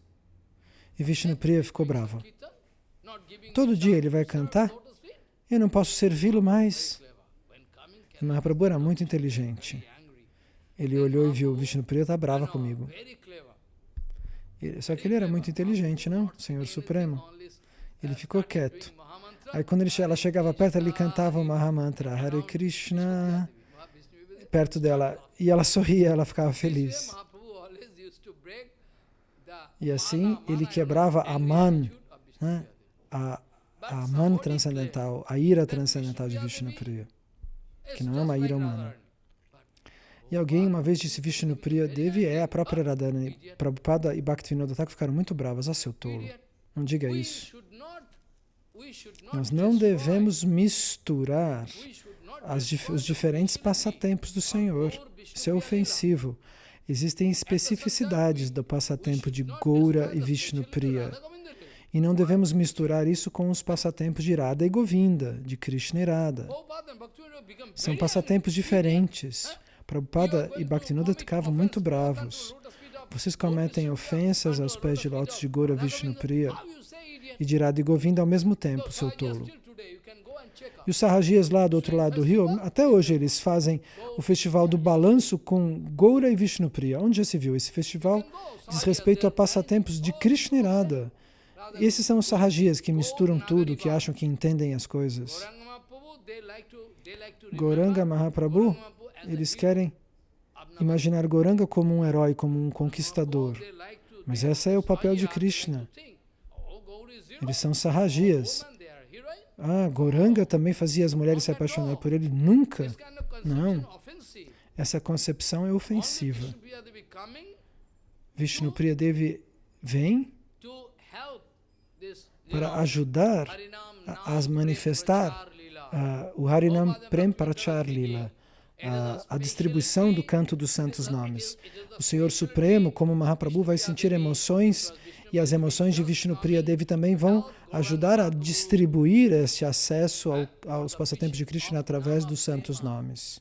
Speaker 2: E Vishnupriya ficou bravo. Todo dia ele vai cantar? Eu não posso servi-lo mais. Mahaprabhu era muito inteligente. Ele olhou e viu, Vishnupriya está brava comigo. Só que ele era muito inteligente, não? Senhor Supremo. Ele ficou quieto. Aí quando ele, ela chegava perto, ele cantava o Mahamantra, Hare Krishna, perto dela. E ela sorria, ela ficava feliz. E assim ele quebrava a man, né? a, a man transcendental, a ira transcendental de Vishnupriya, que não é uma ira humana. E alguém uma vez disse Vishnupriya Devi é a própria Radhani. Prabhupada e Bhaktivinoda Thakur ficaram muito bravas. Ah, seu tolo, não diga isso. Nós não devemos misturar as, os diferentes passatempos do Senhor. Isso é ofensivo. Existem especificidades do passatempo de Goura e Vishnupriya. E não devemos misturar isso com os passatempos de Radha e Govinda, de Krishna e Radha. São passatempos diferentes. Prabhupada e Bhaktivinoda ficavam muito bravos. Vocês cometem ofensas aos pés de lótus de Gora Vishnupriya e de Radha Govinda ao mesmo tempo, seu tolo. E os sarrajias lá do outro lado do rio, até hoje eles fazem o festival do balanço com Goura e Vishnupriya. Onde já se viu? Esse festival diz respeito a passatempos de Krishna e. Esses são os sarrajias que misturam tudo, que acham que entendem as coisas. Goranga Mahaprabhu, eles querem imaginar Goranga como um herói, como um conquistador. Mas esse é o papel de Krishna. Eles são sarrajias. Ah, Goranga também fazia as mulheres se apaixonarem por ele? Nunca. Não. Essa concepção é ofensiva. Vishnu Priyadevi vem para ajudar a, a manifestar uh, o Harinam Prem Parachar Lila, a, a distribuição do canto dos santos nomes. O Senhor Supremo, como Mahaprabhu, vai sentir emoções e as emoções de Vishnu Priya Devi também vão ajudar a distribuir esse acesso ao, aos passatempos de Krishna através dos santos nomes.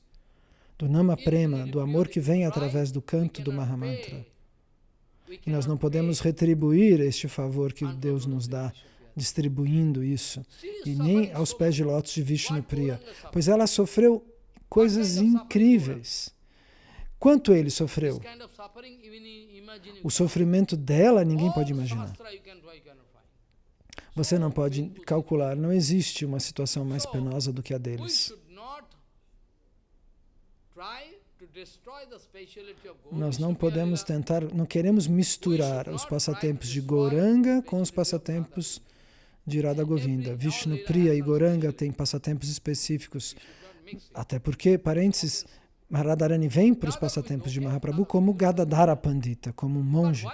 Speaker 2: Do Nama Prema, do amor que vem através do canto do Mahamantra. E nós não podemos retribuir este favor que Deus nos dá distribuindo isso, e nem aos pés de lótus de Vishnu Priya, pois ela sofreu coisas incríveis. Quanto ele sofreu? O sofrimento dela ninguém pode imaginar. Você não pode calcular, não existe uma situação mais penosa do que a deles. Nós não podemos tentar, não queremos misturar os passatempos de Goranga com os passatempos de Radha Govinda. Vishnu Priya e Goranga têm passatempos específicos, até porque, parênteses, Radharani vem para os passatempos de Mahaprabhu como Gadadhara Pandita, como um monge.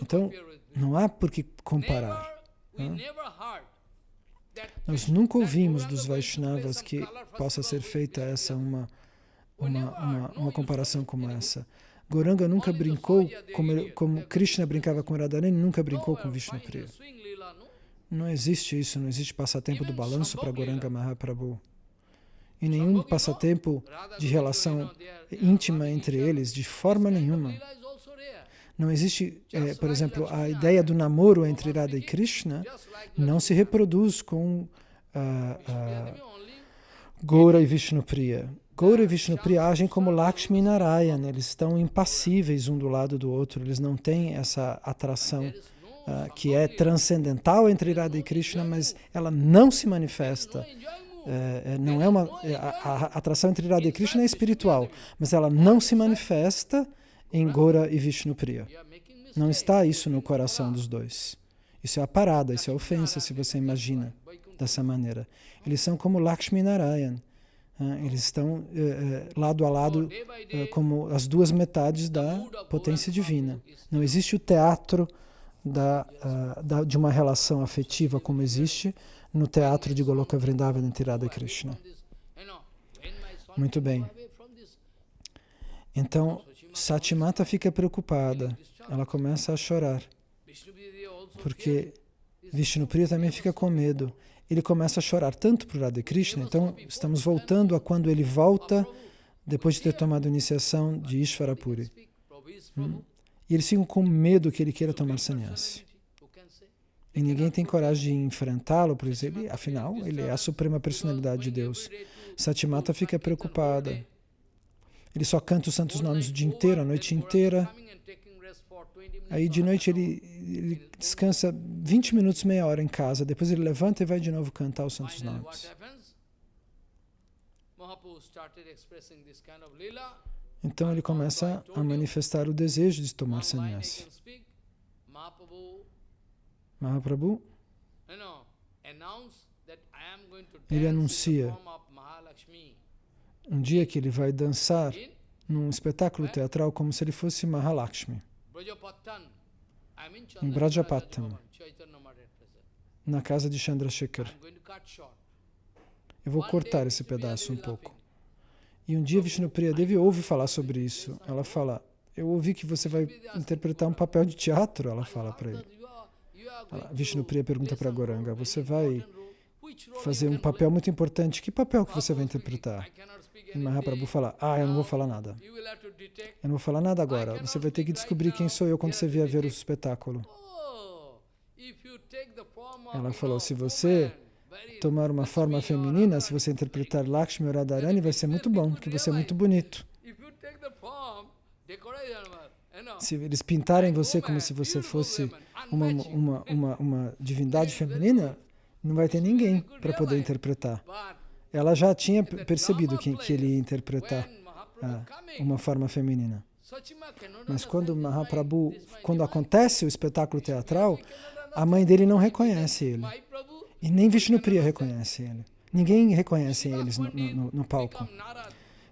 Speaker 2: Então, não há por que comparar. Não? Nós nunca ouvimos dos Vaishnavas que possa ser feita essa uma, uma, uma, uma comparação como essa. Goranga nunca brincou, como, como Krishna brincava com Radharani, nunca brincou com Vishnu Priya. Não existe isso, não existe passatempo do balanço para Goranga Mahaprabhu. E nenhum passatempo de relação íntima entre eles, de forma nenhuma. Não existe, é, por exemplo, a ideia do namoro entre Radha e Krishna não se reproduz com uh, uh, Gaura e Vishnupriya. Gaura e Vishnupriya agem como Lakshmi e Narayana, eles estão impassíveis um do lado do outro, eles não têm essa atração uh, que é transcendental entre Radha e Krishna, mas ela não se manifesta. É, não é uma é, a, a, atração entre Radha e Krishna é espiritual, mas ela não se manifesta em Gora e Vishnupriya. Não está isso no coração dos dois. Isso é a parada, isso é ofensa, se você imagina dessa maneira. Eles são como Lakshmi Narayan. Eles estão lado a lado como as duas metades da potência divina. Não existe o teatro da, da, de uma relação afetiva como existe no teatro de Goloka Vrindavan entre Radha Krishna. Muito bem. Então, Satimata fica preocupada. Ela começa a chorar. Porque Vishnupriya também fica com medo. Ele começa a chorar tanto por Radha Krishna. Então, estamos voltando a quando ele volta depois de ter tomado a iniciação de Ishvarapuri. Hum. E eles ficam com medo que ele queira tomar sannyasi. E ninguém tem coragem de enfrentá-lo, por exemplo, afinal, ele é a suprema personalidade de Deus. Satimata fica preocupada. Ele só canta os santos nomes o dia inteiro, a noite inteira. Aí de noite ele, ele descansa 20 minutos, meia hora em casa. Depois ele levanta e vai de novo cantar os santos nomes. Então ele começa a manifestar o desejo de tomar sannyasi.
Speaker 1: Mahaprabhu,
Speaker 2: Ele anuncia. um dia que ele vai dançar num espetáculo teatral como se ele fosse Mahalakshmi, em Brajapattam, na casa de Chandrasekhar. Eu vou cortar esse pedaço um pouco. E um dia Vishnupriya Devi ouve falar sobre isso. Ela fala, eu ouvi que você vai interpretar um papel de teatro, ela fala para ele. Vishnupriya pergunta para Goranga, você vai fazer um papel muito importante. Que papel que você vai interpretar? E Mahaprabhu fala, ah, eu não vou falar nada. Eu não vou falar nada agora. Você vai ter que descobrir quem sou eu quando você vier ver o espetáculo. Ela falou, se você tomar uma forma feminina, se você interpretar Lakshmi ou Radharani, vai ser muito bom, porque você é muito bonito. Se eles pintarem você como se você fosse uma, uma, uma, uma divindade feminina, não vai ter ninguém para poder interpretar. Ela já tinha percebido que, que ele ia interpretar ah, uma forma feminina. Mas quando Mahaprabhu, quando acontece o espetáculo teatral, a mãe dele não reconhece ele. E nem Vishnupriya reconhece ele. Ninguém reconhece eles no- no- no palco.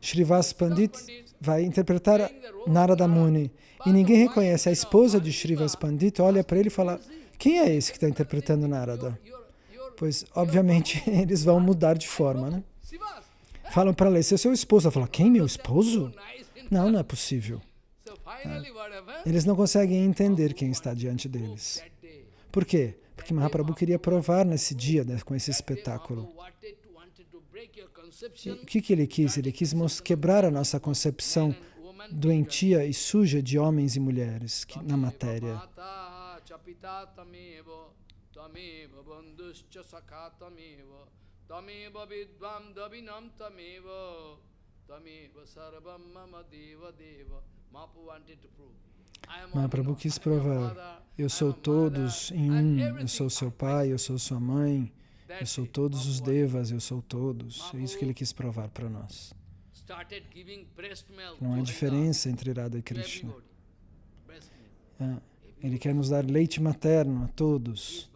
Speaker 2: Srivas Pandit vai interpretar Narada Muni. E ninguém reconhece. A esposa de Srivas Pandit olha para ele e fala: Quem é esse que está interpretando Narada? Pois, obviamente, [LAUGHS] eles vão mudar de forma, né?
Speaker 1: Sivas,
Speaker 2: Falam para ela: Esse é seu esposo. Ela fala: Quem, meu esposo? Não, não é possível.
Speaker 1: What happened?
Speaker 2: Eles não conseguem entender quem está diante deles. Por quê? Porque Mahaprabhu queria provar nesse dia, né, com esse espetáculo. O que, que ele quis? Ele quis quebrar a nossa concepção
Speaker 1: woman
Speaker 2: doentia e suja de homens e mulheres que, na matéria.
Speaker 1: Mahaprabhu
Speaker 2: quis provar, Eu sou todos em um. Eu sou seu pai, eu sou sua mãe, eu sou todos os devas, eu sou todos. É isso que ele quis provar para nós. Não há diferença entre Radha e Krishna. Ah, Ele quer nos dar leite materno a todos.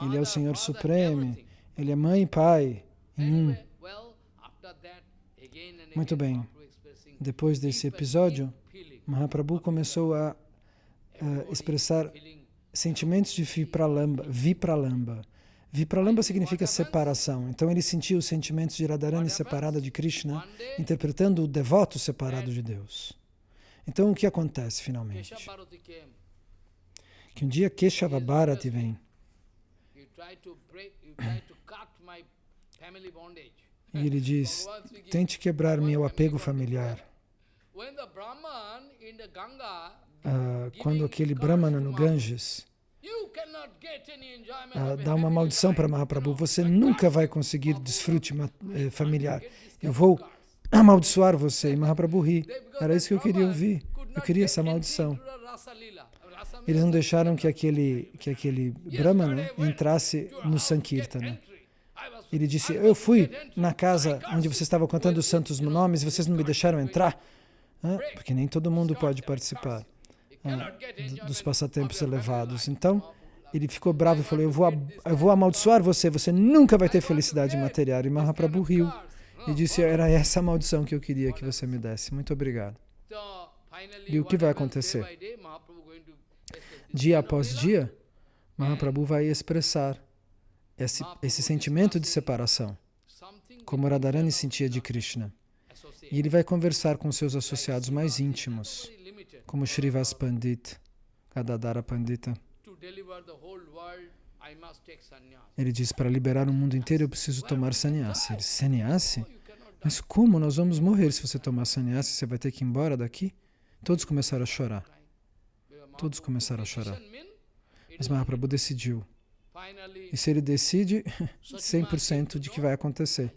Speaker 2: Ele é o Senhor Supremo. Ele é mãe e pai em um. Muito bem. Depois desse episódio, Mahaprabhu começou a ah, expressar sentimentos de Vipralamba. Vipralamba. Vipralamba significa separação. Então ele sentiu os sentimentos de Radharani separada de Krishna, interpretando o devoto separado de Deus. Então o que acontece finalmente? Que um dia Keshava Bharati vem e ele diz: tente quebrar meu apego familiar. Ah, quando aquele Brahmana no Ganges ah, dá uma maldição para Mahaprabhu, você nunca vai conseguir desfrute eh, familiar. Eu vou amaldiçoar você. E Mahaprabhu ri. Era isso que eu queria ouvir. Eu queria essa maldição. Eles não deixaram que aquele, que aquele Brahmana entrasse no Sankirtana. Ele disse: Eu fui na casa onde você estava contando os santos nomes e vocês não me deixaram entrar. Hã? Porque nem todo mundo pode participar Dos passatempos elevados. Então, ele ficou bravo e falou: eu vou, eu vou amaldiçoar você, você nunca vai ter felicidade material. E Mahaprabhu riu e disse: Era essa a maldição que eu queria que você me desse. Muito obrigado. E o que vai acontecer? Dia após dia, Mahaprabhu vai expressar esse, esse sentimento de separação, como Radharani sentia de Krishna. E ele vai conversar com seus associados mais íntimos. Como Srivas Pandit, Gadadara Pandita. Ele diz: Para liberar o mundo inteiro eu preciso tomar sannyasi. Ele Sannyasi?
Speaker 1: Die.
Speaker 2: Mas como nós vamos morrer se você tomar sannyasi? Você vai ter que ir embora daqui? Todos começaram a chorar. Todos começaram a chorar. Mas Mahaprabhu decidiu. E se ele decide, 100% [LAUGHS] de que vai acontecer.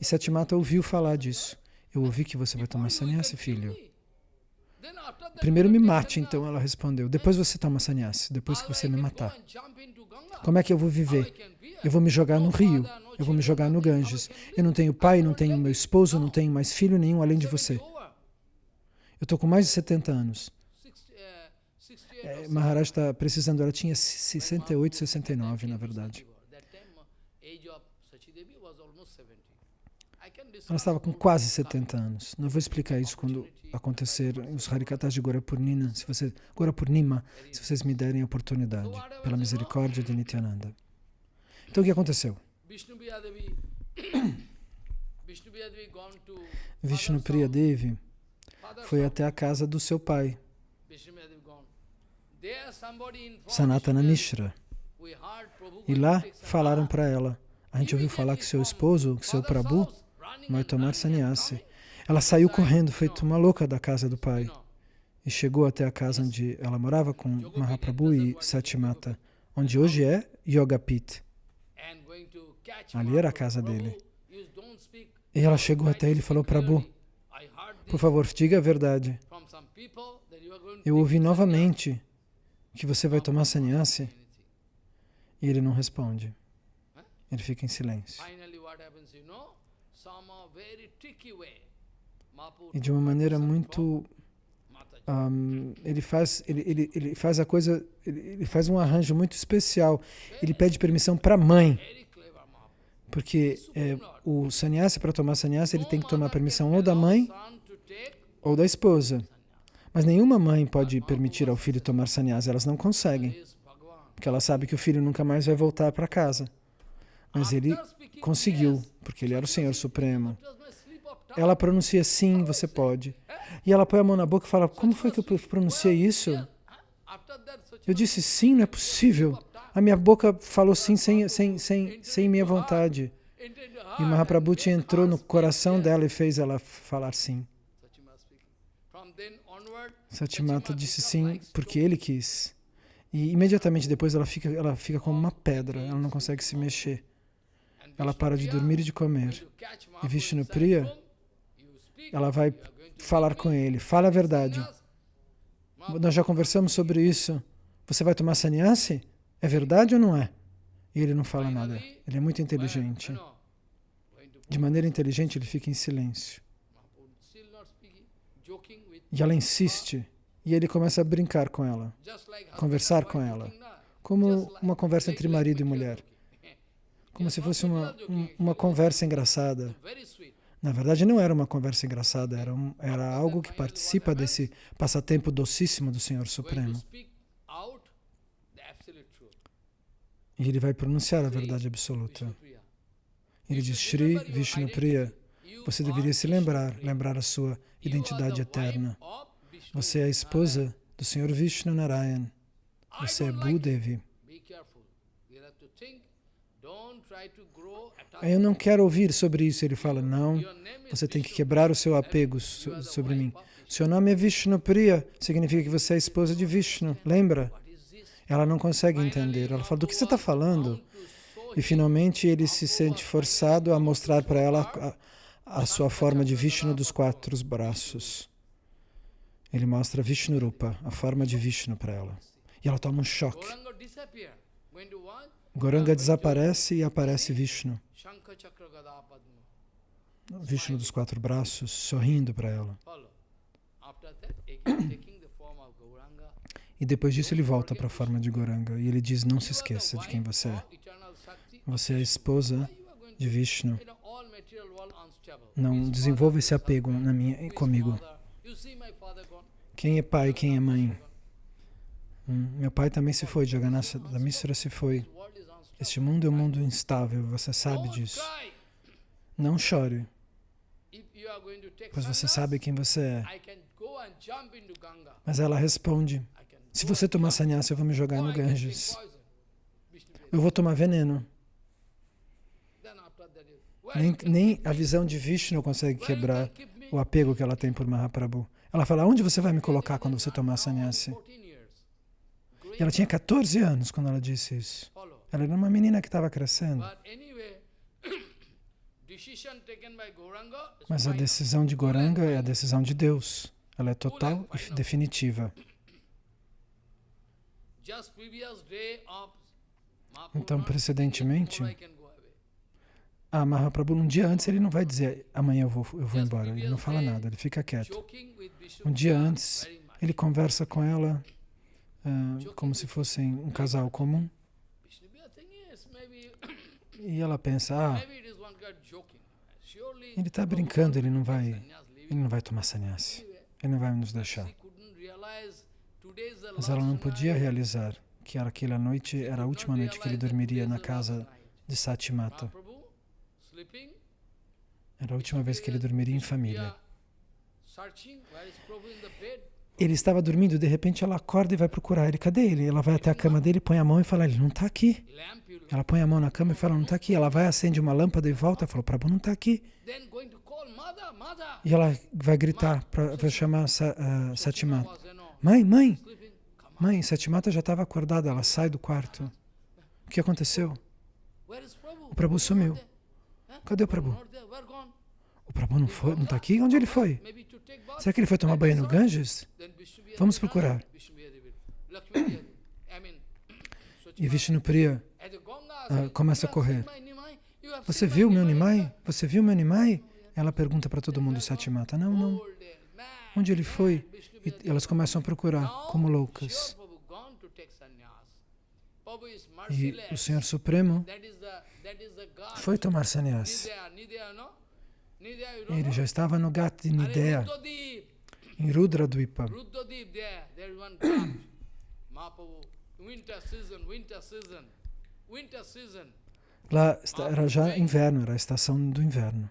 Speaker 2: E Satimata ouviu falar disso. Eu ouvi que você vai tomar sannyasi, filho. Primeiro me mate, então, ela respondeu. Depois você toma sannyasi, depois que você me matar. Como é que eu vou viver? Eu vou me jogar no rio. Eu vou me jogar no Ganges. Eu não tenho pai, não tenho meu esposo, não tenho mais filho nenhum além de você. Eu estou com mais de 70 anos.
Speaker 1: Six- 68
Speaker 2: é, Maharaj está precisando, ela tinha 68, 69, na verdade. Ela estava com quase 70 anos. Não vou explicar isso quando acontecer os Harikatas de Gorapurnima, se você, Gorapurnima, se vocês me derem a oportunidade, pela misericórdia de Nityananda. Então o que aconteceu? [COUGHS] Vishnu Priya Devi foi até a casa do seu pai, Sanatana Mishra. E lá falaram para ela, a gente ouviu falar que seu esposo, que seu Prabhu, vai tomar sannyasi. Ela saiu correndo, feito uma louca da casa do pai. E chegou até a casa onde ela morava com Mahaprabhu e Satimata, onde hoje é Yogapit. Ali era a casa dele. E ela chegou até ele e falou, Prabhu, por favor, diga a verdade. Eu ouvi novamente que você vai tomar sannyasi. E ele não responde. Ele fica em silêncio. E de uma maneira muito... Um, ele, faz, ele, ele, ele faz a coisa, ele, ele faz um arranjo muito especial. Ele pede permissão para a mãe. Porque é, o sannyasi, para tomar sannyasi, ele tem que tomar permissão ou da mãe ou da esposa. Mas nenhuma mãe pode permitir ao filho tomar sannyasi, elas não conseguem. Porque ela sabe que o filho nunca mais vai voltar para casa. Mas ele conseguiu, porque ele era o Senhor Supremo. Ela pronuncia sim, você pode. E ela põe a mão na boca e fala, como foi que eu pronunciei isso? Eu disse sim, não é possível. A minha boca falou sim sem, sem, sem, sem minha vontade. E Mahaprabhuti entrou no coração dela e fez ela falar sim. Satimata disse sim porque ele quis. E imediatamente depois ela fica, ela fica como uma pedra, ela não consegue se mexer. Ela para de dormir e de comer. E Vishnupriya, ela vai falar com ele, fala a verdade. Nós já conversamos sobre isso. Você vai tomar sannyasi? É verdade ou não é? E ele não fala nada. Ele é muito inteligente. De maneira inteligente, ele fica em silêncio. E ela insiste. E ele começa a brincar com ela, conversar com ela, como uma conversa entre marido e mulher. Como se fosse uma, uma conversa engraçada. Na verdade, não era uma conversa engraçada, era, um, era algo que participa desse passatempo docíssimo do Senhor Supremo. E ele vai pronunciar a verdade absoluta. Ele diz, Shri Vishnu Priya, você deveria se lembrar, lembrar a sua identidade eterna. Você é a esposa do Senhor Vishnu Narayan. Você é Bhudevi. Eu não quero ouvir sobre isso. Ele fala, não, você tem que quebrar o seu apego sobre mim. Seu nome é Vishnu Priya, significa que você é a esposa de Vishnu, lembra? Ela não consegue entender. Ela fala, do que você está falando? E finalmente ele se sente forçado a mostrar para ela a, a, sua forma de Vishnu dos quatro braços. Ele mostra Vishnu Rupa, a forma de Vishnu para ela. E ela toma um choque. Goranga desaparece e aparece Vishnu. Vishnu dos quatro braços, sorrindo para ela. E depois disso ele volta para a forma de Goranga e ele diz, não se esqueça de quem você é. Você é a esposa de Vishnu. Não desenvolva esse apego na minha, comigo. Quem é pai, quem é mãe? Hum, meu pai também se foi, Jagannatha Misra se foi. Este mundo é um mundo instável, você sabe disso. Não chore, pois você sabe quem você é. Mas ela responde, se você tomar sannyasa, eu vou me jogar no Ganges. Eu vou tomar veneno. Nem, nem a visão de Vishnu consegue quebrar o apego que ela tem por Mahaprabhu. Ela fala, onde você vai me colocar quando você tomar sannyasi? E ela tinha 14 anos quando ela disse isso. Ela era uma menina que estava crescendo. [COUGHS] Mas a decisão de Goranga é a decisão de Deus. Ela é total e definitiva. Então, precedentemente, a Mahaprabhu, um dia antes, ele não vai dizer, amanhã eu vou, eu vou embora. Ele não fala nada, ele fica quieto. Um dia antes, ele conversa com ela uh, como se fossem um casal comum. E ela pensa, ah, ele está brincando, ele não vai, ele não vai tomar sannyasi, ele não vai nos deixar. Mas ela não podia realizar que aquela noite era a última noite que ele dormiria na casa de Satimata. Era a última vez que ele dormiria em família. Ele estava dormindo, de repente ela acorda e vai procurar ele. Cadê ele? Ela vai até a cama dele, põe a mão e fala, ele não está aqui. Ela põe a mão na cama e fala, não está aqui. Ela vai, acende uma lâmpada e volta e fala, Prabhu não está aqui. E ela vai gritar para chamar uh, Satimata. Mãe, mãe, mãe, Satimata já estava acordada, ela sai do quarto. O que aconteceu? O Prabhu sumiu. Cadê o Prabhu? O Prabhu não foi, não está aqui? Onde ele foi? Será que ele foi tomar banho no Ganges? Vamos procurar. [CLEARS THROAT] E Vishnupriya uh, começa a correr. Você viu meu Nimai? Você viu meu Nimai? Ela pergunta para todo mundo, Satimata. Não, não. Onde ele foi? E elas começam a procurar, como loucas. E o Senhor Supremo foi tomar sannyas. Ele já estava no Gati Nidea, em Rudra Dvipa. [COUGHS] Lá era já inverno, era a estação do inverno.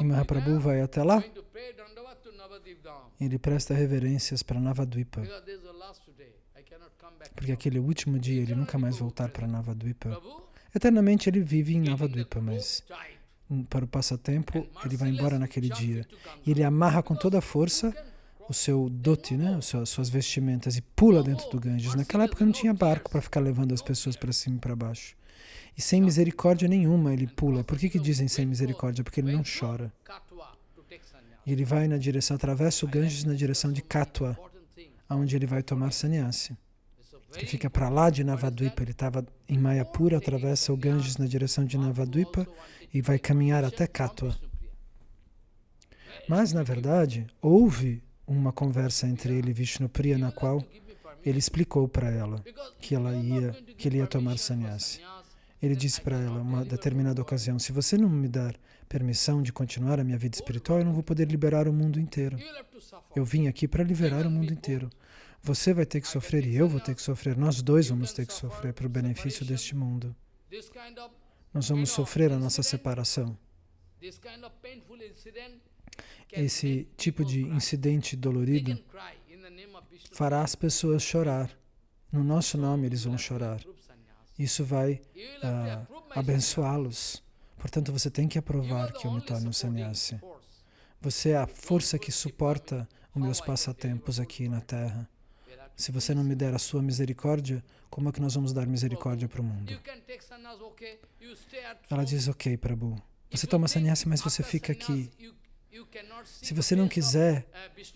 Speaker 2: E Mahaprabhu vai até lá. Ele presta reverências para Navadvipa. Porque aquele último dia ele nunca mais voltar para Navadvipa. Eternamente ele vive em Navadvipa, mas para o passatempo ele vai embora naquele dia. E ele amarra com toda a força o seu dote, né? as suas vestimentas, e pula dentro do Ganges. Naquela época não tinha barco para ficar levando as pessoas para cima e para baixo. E sem misericórdia nenhuma ele pula. Por que, que dizem sem misericórdia? Porque ele não chora. E ele vai na direção, atravessa o Ganges na direção de Katwa, onde ele vai tomar sannyasi. Que fica para lá de Navadvipa. Ele estava em Mayapura, atravessa o Ganges na direção de Navadvipa e vai caminhar até Katwa. Mas, na verdade, houve uma conversa entre ele e Vishnupriya, na qual ele explicou para ela que ela ia, que ele ia tomar sannyasi. Ele disse para ela, uma determinada ocasião, se você não me dar permissão de continuar a minha vida espiritual, eu não vou poder liberar o mundo inteiro. Eu vim aqui para liberar o mundo inteiro. Você vai ter que sofrer e eu vou ter que sofrer. Nós dois vamos ter que sofrer para o benefício deste mundo. Nós vamos sofrer a nossa separação. Esse tipo de incidente dolorido fará as pessoas chorar. No nosso nome eles vão chorar. Isso vai uh, abençoá-los. Portanto, você tem que aprovar que eu me torne um sannyasi. Você é a força que suporta os meus passatempos aqui na Terra. Se você não me der a sua misericórdia, como é que nós vamos dar misericórdia para o mundo? Ela diz, ok, Prabhu, você toma sannyasi, mas você fica aqui. Se você não quiser,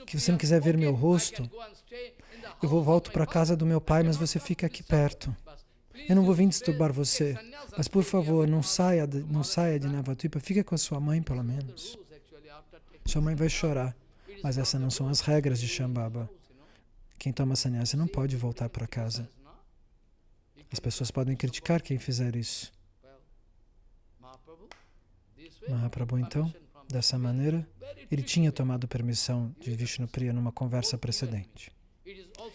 Speaker 2: que você não quiser ver meu rosto, eu vou volto para a casa do meu pai, mas você fica aqui perto. Eu não vou vir disturbar você, mas por favor, não saia de, não saia de Navadvipa, fica com a sua mãe pelo menos. Sua mãe vai chorar, mas essas não são as regras de Shambhava. Quem toma sannyasa não pode voltar para casa. As pessoas podem criticar quem fizer isso. Mahaprabhu, então, dessa maneira, ele tinha tomado permissão de Vishnupriya numa conversa precedente.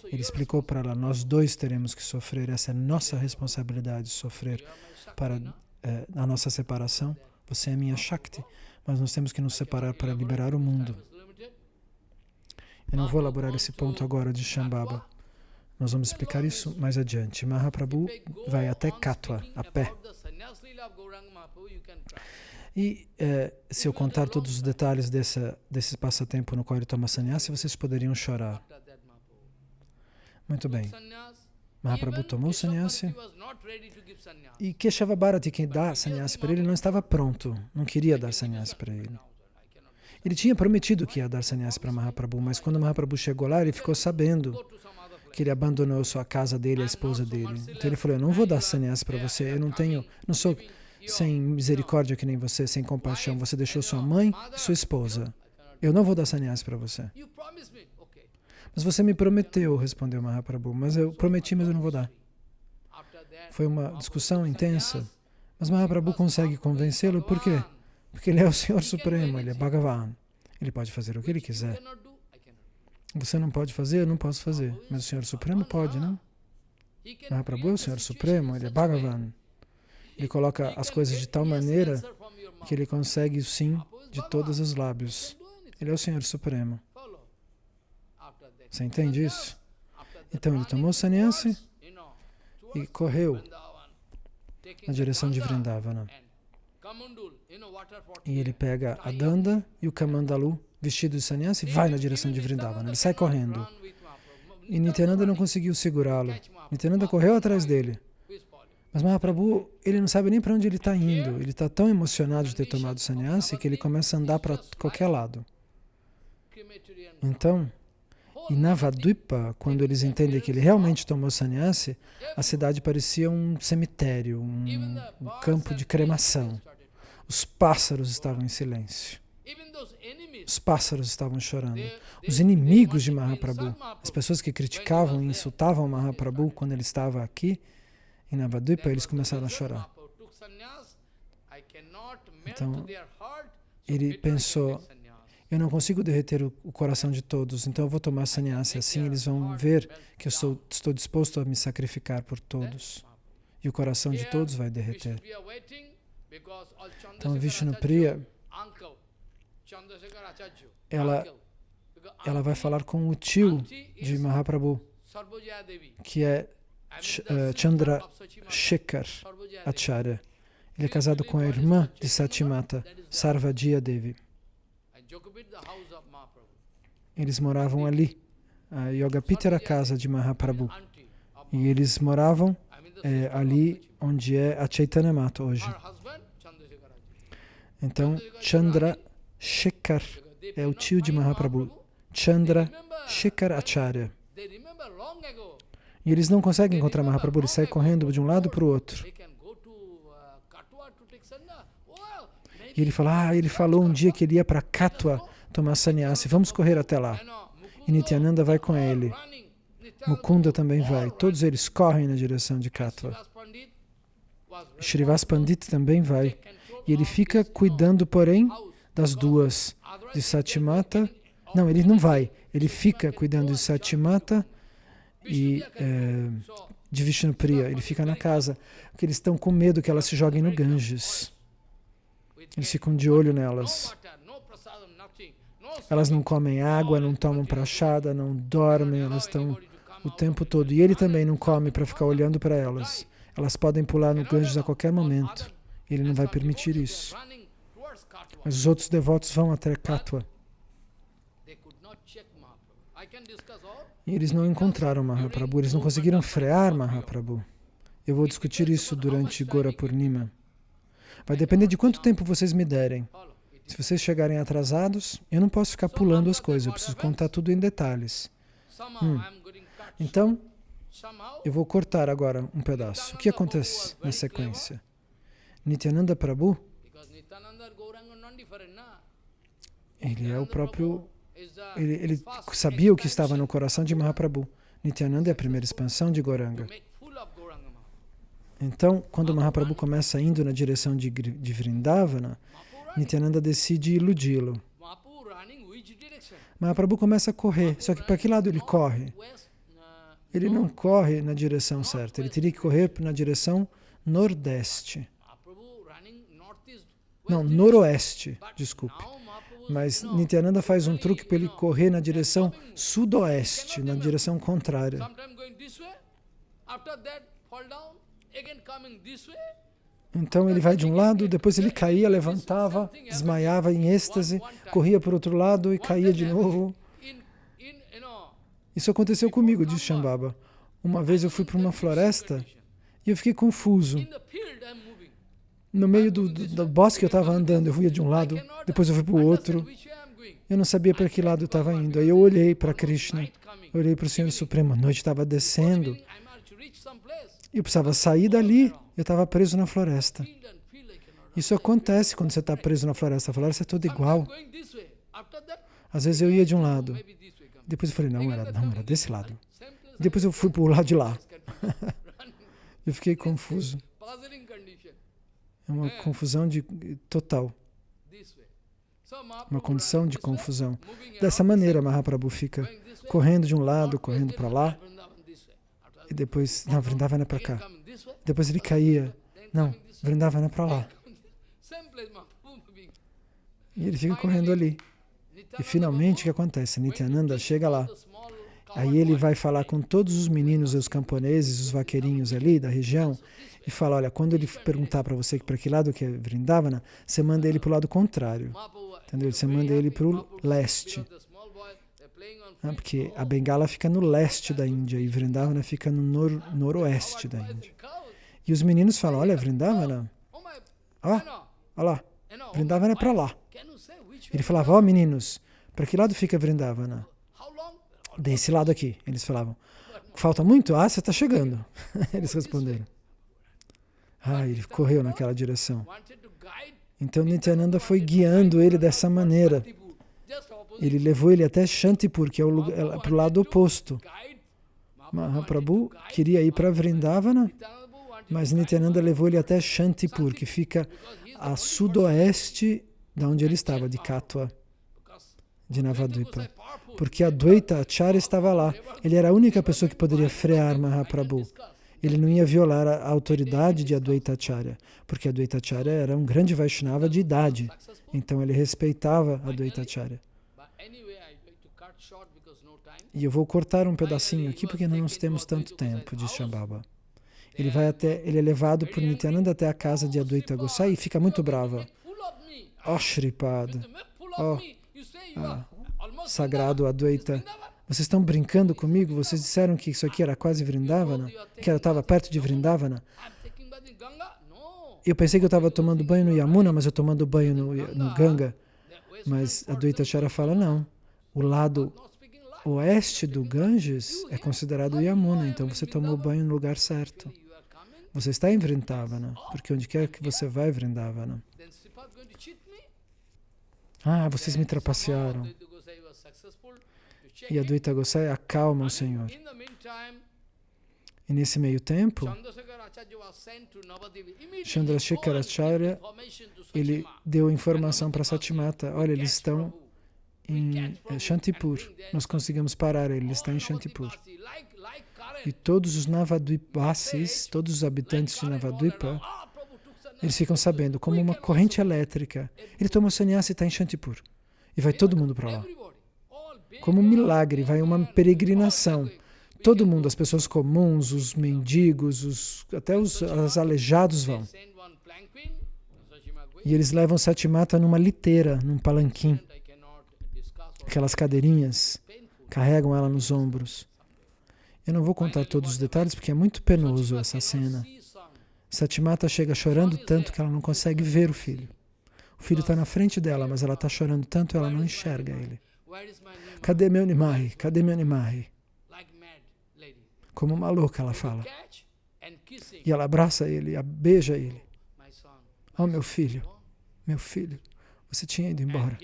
Speaker 2: Ele explicou para ela, nós dois teremos que sofrer, essa é nossa responsabilidade, sofrer para eh, a nossa separação. Você é minha Shakti, mas nós temos que nos separar para liberar o mundo. Eu não vou elaborar esse ponto agora de Shambhava. Nós vamos explicar isso mais adiante. Mahaprabhu vai até Katwa, a pé. E eh, se eu contar todos os detalhes dessa, desse passatempo no qual ele toma sannyasi, vocês poderiam chorar. Muito bem. Mahaprabhu tomou sannyasi e Keshava Bharati, quem dá sannyasi para ele, não estava pronto, não queria dar sannyasi para ele. Ele tinha prometido que ia dar sannyasi para Mahaprabhu, mas quando Mahaprabhu chegou lá, ele ficou sabendo que ele abandonou sua casa dele, a esposa dele. Então ele falou, eu não vou dar sannyasi para você, eu não tenho, não sou sem misericórdia que nem você, sem compaixão. Você deixou sua mãe e sua esposa. Eu não vou dar sannyasi para você. Mas você me prometeu, respondeu Mahaprabhu, mas eu prometi, mas eu não vou dar. Foi uma discussão intensa, mas Mahaprabhu consegue convencê-lo, por quê? Porque ele é o Senhor Supremo, ele é Bhagavan. Ele pode fazer o que ele quiser. Você não pode fazer, eu não posso fazer. Mas o Senhor Supremo pode, não? Mahaprabhu é o Senhor Supremo, ele é Bhagavan. Ele coloca as coisas de tal maneira que ele consegue o sim de todos os lábios. Ele é o Senhor Supremo. Você entende isso? Então ele tomou sannyasi e correu na direção de Vrindavana. E ele pega a Danda e o Kamandalu, vestido de sannyasi, e vai na direção de Vrindavana. Ele sai correndo. E Nityananda não conseguiu segurá-lo. Nityananda correu atrás dele. Mas Mahaprabhu, ele não sabe nem para onde ele está indo. Ele está tão emocionado de ter tomado sannyasi que ele começa a andar para qualquer lado. Então, em Navadvipa, quando eles entendem que ele realmente tomou sannyasi, a cidade parecia um cemitério, um, um campo de cremação. Os pássaros estavam em silêncio. Os pássaros estavam chorando. Os inimigos de Mahaprabhu, as pessoas que criticavam e insultavam Mahaprabhu quando ele estava aqui, em Navadvipa, eles começaram a chorar. Então, ele pensou, eu não consigo derreter o, coração de todos, então eu vou tomar sannyasi. Assim eles vão ver que eu sou, estou disposto a me sacrificar por todos. E o coração de todos vai derreter. Então, Vishnu Priya, ela, ela vai falar com o tio de Mahaprabhu, que é uh, Chandra Shekhar Acharya. Ele é casado com a irmã de Satimata, Sarvajya Devi. Eles moravam ali. A Yogapita era a casa de Mahaprabhu. E eles moravam é, ali onde é a Chaitanya Mata hoje. Então, Chandra Shekhar é o tio de Mahaprabhu. Chandra Shekhar Acharya. E eles não conseguem encontrar Mahaprabhu, eles saem correndo de um lado para o outro. E ele fala, ah, ele falou um dia que ele ia para Katwa tomar sannyasi, vamos correr até lá. E Nityananda vai com ele. Mukunda também vai. Todos eles correm na direção de Katwa. Srivas Pandit também vai. E ele fica cuidando, porém, das duas, de Satimata. Não, ele não vai. Ele fica cuidando de Satimata e é, de Vishnupriya. Ele fica na casa, porque eles estão com medo que elas se joguem no Ganges. Eles ficam de olho nelas. Elas não comem água, não tomam prachada, não dormem, elas estão o tempo todo. E ele também não come para ficar olhando para elas. Elas podem pular no Ganges a qualquer momento. Ele não vai permitir isso. Mas os outros devotos vão até Katwa. E eles não encontraram Mahaprabhu, eles não conseguiram frear Mahaprabhu. Eu vou discutir isso durante Gora Purnima. Vai depender de quanto tempo vocês me derem. Se vocês chegarem atrasados, eu não posso ficar pulando as coisas, eu preciso contar tudo em detalhes. Hum. Então, eu vou cortar agora um pedaço. O que acontece na sequência? Nityananda Prabhu, ele é o próprio, ele, ele sabia o que estava no coração de Mahaprabhu. Nityananda é a primeira expansão de Goranga. Então, quando Mahaprabhu começa indo na direção de, de Vrindavana, Nityananda decide iludi-lo. Mahaprabhu começa a correr, só que para que lado ele corre? Ele não corre na direção certa, ele teria que correr na direção nordeste. Não, noroeste, desculpe. Mas Nityananda faz um truque para ele correr na direção sudoeste, na direção contrária. Então ele vai de um lado, depois ele caía, levantava, desmaiava em êxtase, corria para o outro lado e caía de novo. Isso aconteceu comigo, diz Shambhava. Uma vez eu fui para uma floresta e eu fiquei confuso. No meio do, do, do bosque eu estava andando, eu ia de um lado, depois eu fui para o outro. Eu não sabia para que lado eu estava indo. Aí eu olhei para Krishna, olhei para o Senhor Supremo. A noite estava descendo. Eu precisava sair dali. Eu estava preso na floresta. Isso acontece quando você está preso na floresta. A floresta é toda igual. Às vezes eu ia de um lado, Depois eu falei, não, era, não, era desse lado. Depois eu fui para o lado de lá. [LAUGHS] eu fiquei confuso. É uma confusão de, total. Uma condição de confusão. Dessa maneira, Mahaprabhu fica correndo de um lado, correndo para lá. E depois, não, Vrindavana é para cá. Depois ele caía. Não, Vrindavana é para lá. [LAUGHS] E ele fica correndo ali. E finalmente o que acontece? Nityananda chega lá. Aí ele vai falar com todos os meninos, os camponeses, os vaqueirinhos ali da região, e fala, olha, quando ele perguntar para você para que lado que é Vrindavana, você manda ele para o lado contrário. Entendeu? Você manda ele para o leste. Ah, porque a Bengala fica no leste da Índia e Vrindavana fica no nor noroeste da Índia. E os meninos falam, olha, Vrindavana, ó, olha lá, Vrindavana é para lá. Ele falava, ó oh, meninos, para que lado fica Vrindavana? Desse lado aqui, eles falavam. Falta muito? Ah, você está chegando. [LAUGHS] eles responderam. Ah, ele correu naquela direção. Então Nityananda foi guiando ele dessa maneira. Ele levou ele até Shantipur, que é, é para o lado oposto. Mahaprabhu queria ir para Vrindavana, mas Nityananda levou ele até Shantipur, que fica a sudoeste de onde ele estava, de Katwa, de Navadvipa. Porque a Dvaita Acharya estava lá. Ele era a única pessoa que poderia frear Mahaprabhu. Ele não ia violar a autoridade de Advaita Acharya, porque Advaita Acharya era um grande Vaishnava de idade. Então ele respeitava Advaita Acharya. E eu vou cortar um pedacinho aqui porque não nós temos tanto tempo, diz Shambhava. Ele vai até, ele é levado por Nityananda até a casa de Advaita Gosai e fica muito brava. Oh, Shripad. Oh, ah, sagrado Advaita. Vocês estão brincando comigo? Vocês disseram que isso aqui era quase Vrindavana? Que ela estava perto de Vrindavana? Eu pensei que eu estava tomando banho no Yamuna, mas eu tomando banho no, no Ganga. Mas a Dvaita Chara fala, não. O lado oeste do Ganges é considerado Yamuna, então você tomou banho no lugar certo. Você está em Vrindavana, porque onde quer que você vai, Vrindavana. Ah, vocês me trapacearam. E a Dvaita Gosai acalma o Senhor. E nesse meio tempo, Chandrasekharacharya, ele deu informação para Satimata, olha, eles estão em Shantipur, nós conseguimos parar ele, ele está em Shantipur. E todos os Navadvipasis, todos os habitantes de Navadvipa, eles ficam sabendo, como uma corrente elétrica. Ele toma o sannyasa e está em Shantipur. E vai todo mundo para lá. Como um milagre, vai uma peregrinação. Todo mundo, as pessoas comuns, os mendigos, os, até os, os aleijados vão. E eles levam Satimata numa liteira, num palanquim. Aquelas cadeirinhas, carregam ela nos ombros. Eu não vou contar todos os detalhes porque é muito penoso essa cena. Satimata chega chorando tanto que ela não consegue ver o filho. O filho está na frente dela, mas ela está chorando tanto que ela não enxerga ele. Cadê meu Nimai? Cadê meu Nimai? Como uma louca ela fala. E ela abraça ele, beija ele. Oh, meu filho, meu filho, você tinha ido embora.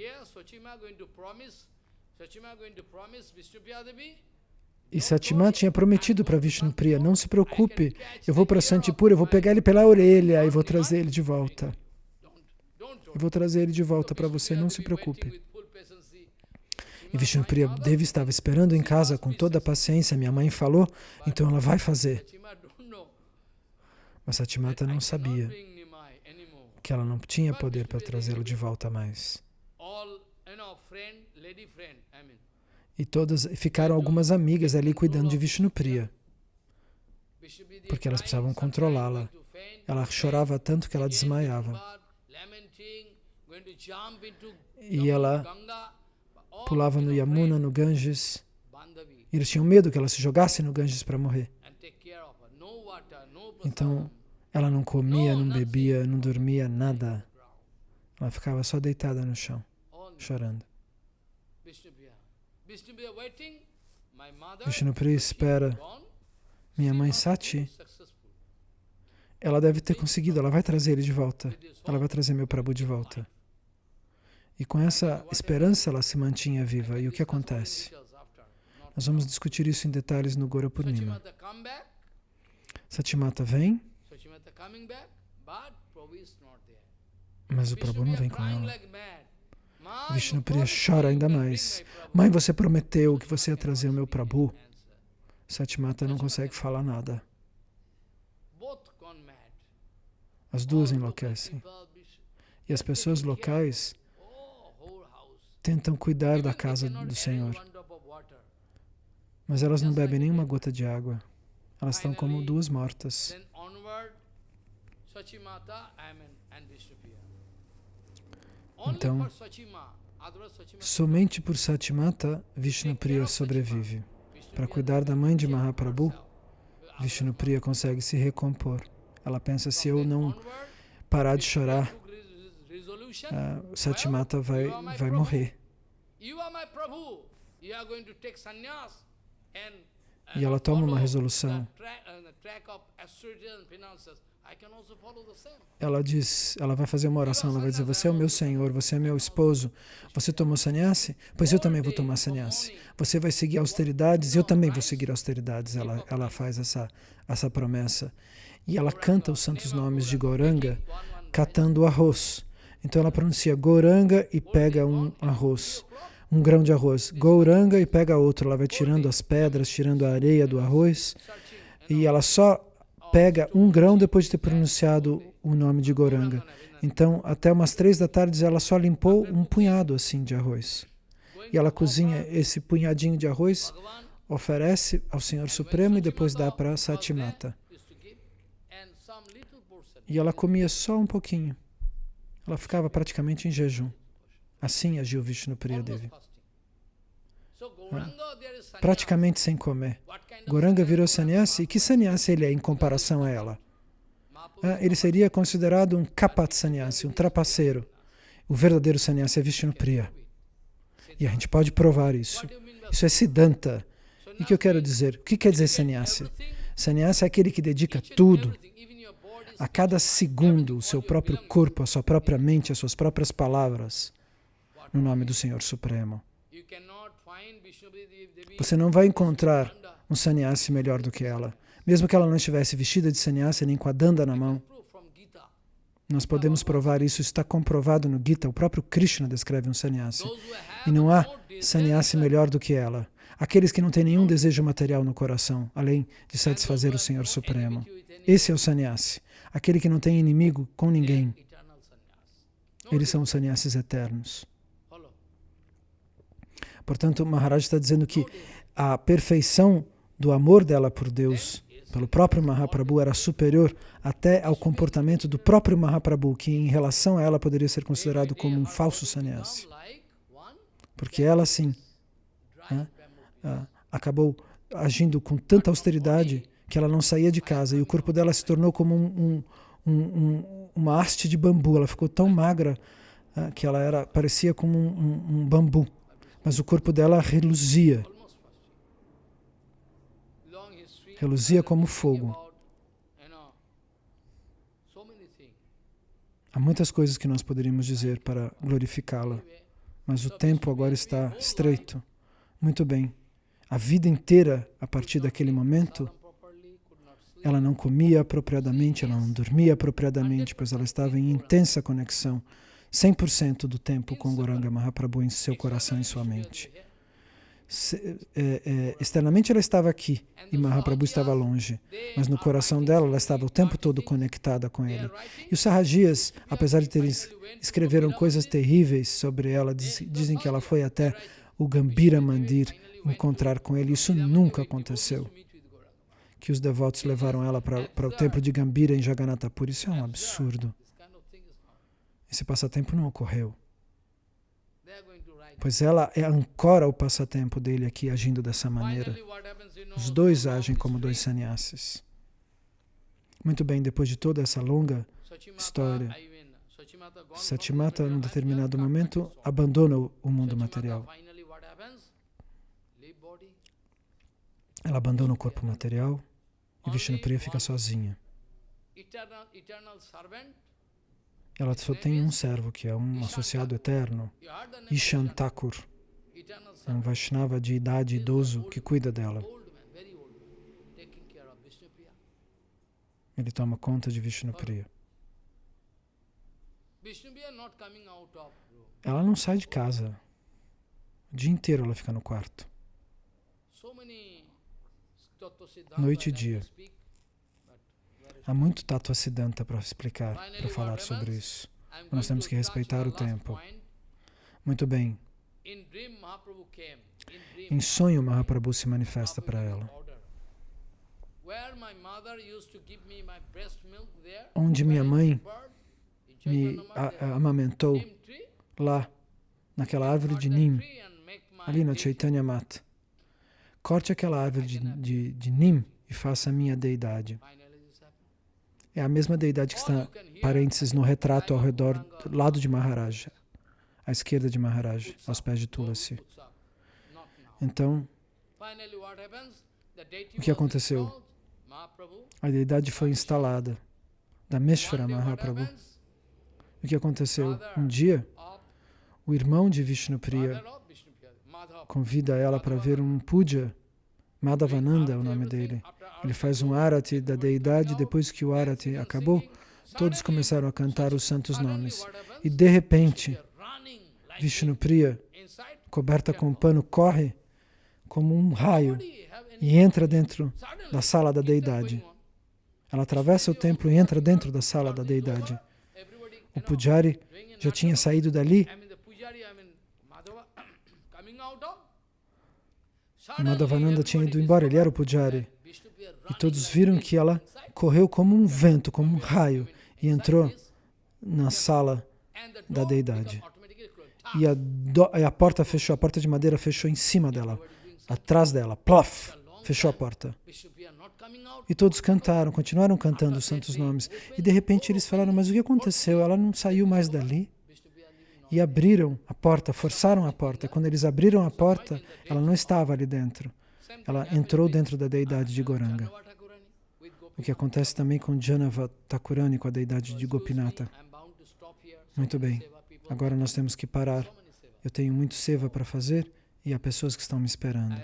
Speaker 2: E Satima tinha prometido para Vishnupriya, não se preocupe, eu vou para Santipura, eu vou pegar ele pela orelha e vou trazer ele de volta. Eu vou trazer ele de volta para você, não se preocupe. E Vishnupriya Devi estava esperando em casa com toda a paciência, minha mãe falou, então ela vai fazer. Mas Satimata não sabia que ela não tinha poder para trazê-lo de volta mais. E todas ficaram algumas amigas ali cuidando de Vishnupriya, porque elas precisavam controlá-la. Ela chorava tanto que ela desmaiava. E ela pulava no Yamuna, no Ganges. E eles tinham medo que ela se jogasse no Ganges para morrer. Então, ela não comia, não bebia, não dormia, nada. Ela ficava só deitada no chão, chorando. Vishnupriya espera. Minha mãe Sati, ela deve ter conseguido, ela vai trazer ele de volta. Ela vai trazer meu Prabhu de volta. E com essa esperança ela se mantinha viva. E o que acontece? Nós vamos discutir isso em detalhes no Gora Purnima. Satimata vem, mas o Prabhu não vem com ela. Vishnupriya chora ainda mais. Mãe, você prometeu que você ia trazer o meu Prabhu. Satimata não consegue falar nada. As duas enlouquecem. E as pessoas locais tentam cuidar da casa do Senhor. Mas elas não bebem nenhuma gota de água. Elas estão como duas mortas. Então, somente por Satimata, Vishnupriya sobrevive. Para cuidar da mãe de Mahaprabhu, Vishnupriya consegue se recompor. Ela pensa, se eu não parar de chorar, uh, Satimata vai, vai morrer. E ela toma uma resolução. Ela diz, ela vai fazer uma oração, ela vai dizer, você é o meu Senhor, você é meu esposo, você tomou sannyasi? Pois eu também vou tomar sannyasi. Você vai seguir austeridades, eu também vou seguir austeridades. Ela, ela faz essa, essa promessa. E ela canta os santos nomes de Goranga, catando arroz. Então ela pronuncia Goranga e pega um arroz, um grão de arroz. Goranga e pega outro. Ela vai tirando as pedras, tirando a areia do arroz. E ela só pega um grão depois de ter pronunciado o nome de Goranga. Então, até umas três da tarde, ela só limpou um punhado assim de arroz. E ela cozinha esse punhadinho de arroz, oferece ao Senhor Supremo e depois dá para Satimata. E ela comia só um pouquinho. Ela ficava praticamente em jejum. Assim agiu Vishnu Priyadevi. Praticamente sem comer. Goranga virou sannyasi. E que sannyasi ele é em comparação a ela? Ah, ele seria considerado um kapat sannyasi, um trapaceiro. O verdadeiro sannyasi é Vishnu Priya. E a gente pode provar isso. Isso é Siddhanta. E o que eu quero dizer? O que quer dizer sannyasi? Sannyasi é aquele que dedica tudo, a cada segundo, o seu próprio corpo, a sua própria mente, as suas próprias palavras, no nome do Senhor Supremo. Você não vai encontrar um sannyasi melhor do que ela. Mesmo que ela não estivesse vestida de sannyasi, nem com a danda na mão. Nós podemos provar isso, está comprovado no Gita. O próprio Krishna descreve um sannyasi. E não há sannyasi melhor do que ela. Aqueles que não têm nenhum desejo material no coração, além de satisfazer o Senhor Supremo. Esse é o sannyasi. Aquele que não tem inimigo com ninguém. Eles são os sannyasis eternos. Portanto, Maharaj está dizendo que a perfeição do amor dela por Deus, pelo próprio Mahaprabhu, era superior até ao comportamento do próprio Mahaprabhu, que em relação a ela poderia ser considerado como um falso sannyasi. Porque ela, sim, né, acabou agindo com tanta austeridade que ela não saía de casa e o corpo dela se tornou como um, um, um, uma haste de bambu. Ela ficou tão magra que ela era parecia como um bambu mas o corpo dela reluzia. Reluzia como fogo. Há muitas coisas que nós poderíamos dizer para glorificá-la, mas o tempo agora está estreito. Muito bem. A vida inteira, a partir daquele momento, ela não comia apropriadamente, ela não dormia apropriadamente, pois ela estava em intensa conexão 100% do tempo com Goranga Mahaprabhu em seu coração e em sua mente. Se, é, é, externamente ela estava aqui e Mahaprabhu estava longe, mas no coração dela ela estava o tempo todo conectada com ele. E os Sahajias, apesar de terem escreveram coisas terríveis sobre ela, diz, dizem que ela foi até o Gambira Mandir encontrar com ele. Isso nunca aconteceu. Que os devotos levaram ela para o templo de Gambira em Jagannatha Puri. Isso é um absurdo. Esse passatempo não ocorreu. Pois ela é ancora o passatempo dele aqui, agindo dessa maneira. Os dois agem como dois sannyasis. Muito bem, depois de toda essa longa história, Satimata, num determinado momento, abandona o mundo material. Ela abandona o corpo material e Vishnupriya fica sozinha. Ela só tem um servo, que é um associado eterno, Ishan Thakur. É um Vaishnava de idade idoso que cuida dela. Ele toma conta de Vishnupriya. Ela não sai de casa. O dia inteiro ela fica no quarto. Noite e dia. Há muito Tattva Siddhanta para explicar, para falar sobre isso. Nós temos que respeitar o tempo. Muito bem. Em sonho, Mahaprabhu se manifesta para ela. Onde minha mãe me amamentou, lá, naquela árvore de Nim, ali na Chaitanya Mata. Corte aquela árvore de, de, de Nim e faça a minha deidade. É a mesma deidade que está, parênteses, no retrato ao redor, do lado de Maharaja, à esquerda de Maharaja, aos pés de Tulasi. Então, o que aconteceu? A deidade foi instalada da Meshvara Mahaprabhu. O que aconteceu? Um dia, o irmão de Vishnupriya convida ela para ver um puja. Madhavananda é o nome dele. Ele faz um arati da deidade. Depois que o arati acabou, todos começaram a cantar os santos nomes. E de repente, Vishnupriya, coberta com pano, corre como um raio e entra dentro da sala da deidade. Ela atravessa o templo e entra dentro da sala da deidade. O pujari já tinha saído dali. O Madhavananda tinha ido embora, ele era o pujari. E todos viram que ela correu como um vento, como um raio, e entrou na sala da deidade. E a, do, e a porta fechou, a porta de madeira fechou em cima dela, atrás dela, plof, fechou a porta. E todos cantaram, continuaram cantando os santos nomes. E de repente eles falaram, mas o que aconteceu? Ela não saiu mais dali? E abriram a porta, forçaram a porta. Quando eles abriram a porta, ela não estava ali dentro. Ela entrou dentro da deidade de Goranga. O que acontece também com Janava Thakurani, com a deidade de Gopinata. Muito bem, agora nós temos que parar. Eu tenho muito seva para fazer e há pessoas que estão me esperando.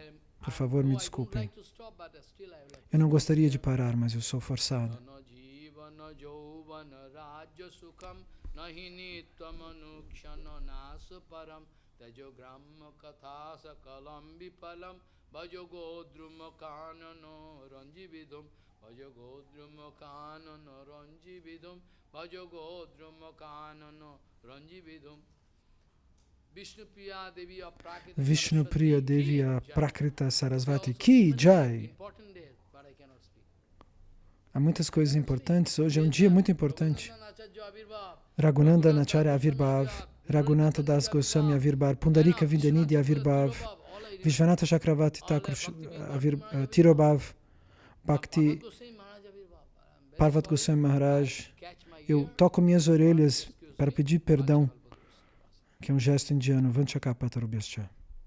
Speaker 2: Por favor, me desculpem. Eu não gostaria de parar, mas eu sou forçado. Vishnu Priya Devi Prakrita Sarasvati Ki Jai. Há muitas coisas importantes. Hoje é um dia muito importante. Raghunanda Nacharya Avirbhav, Raghunatha Das Goswami Avirbhav, Pundarika Vindanidhi Avirbhav, Vishwanatha Chakravarti Thakur uh, Tirobhav, Bhakti Parvat Goswami Maharaj. Eu toco minhas orelhas para pedir perdão, que é um gesto indiano. Vanchakapatarubhyascha.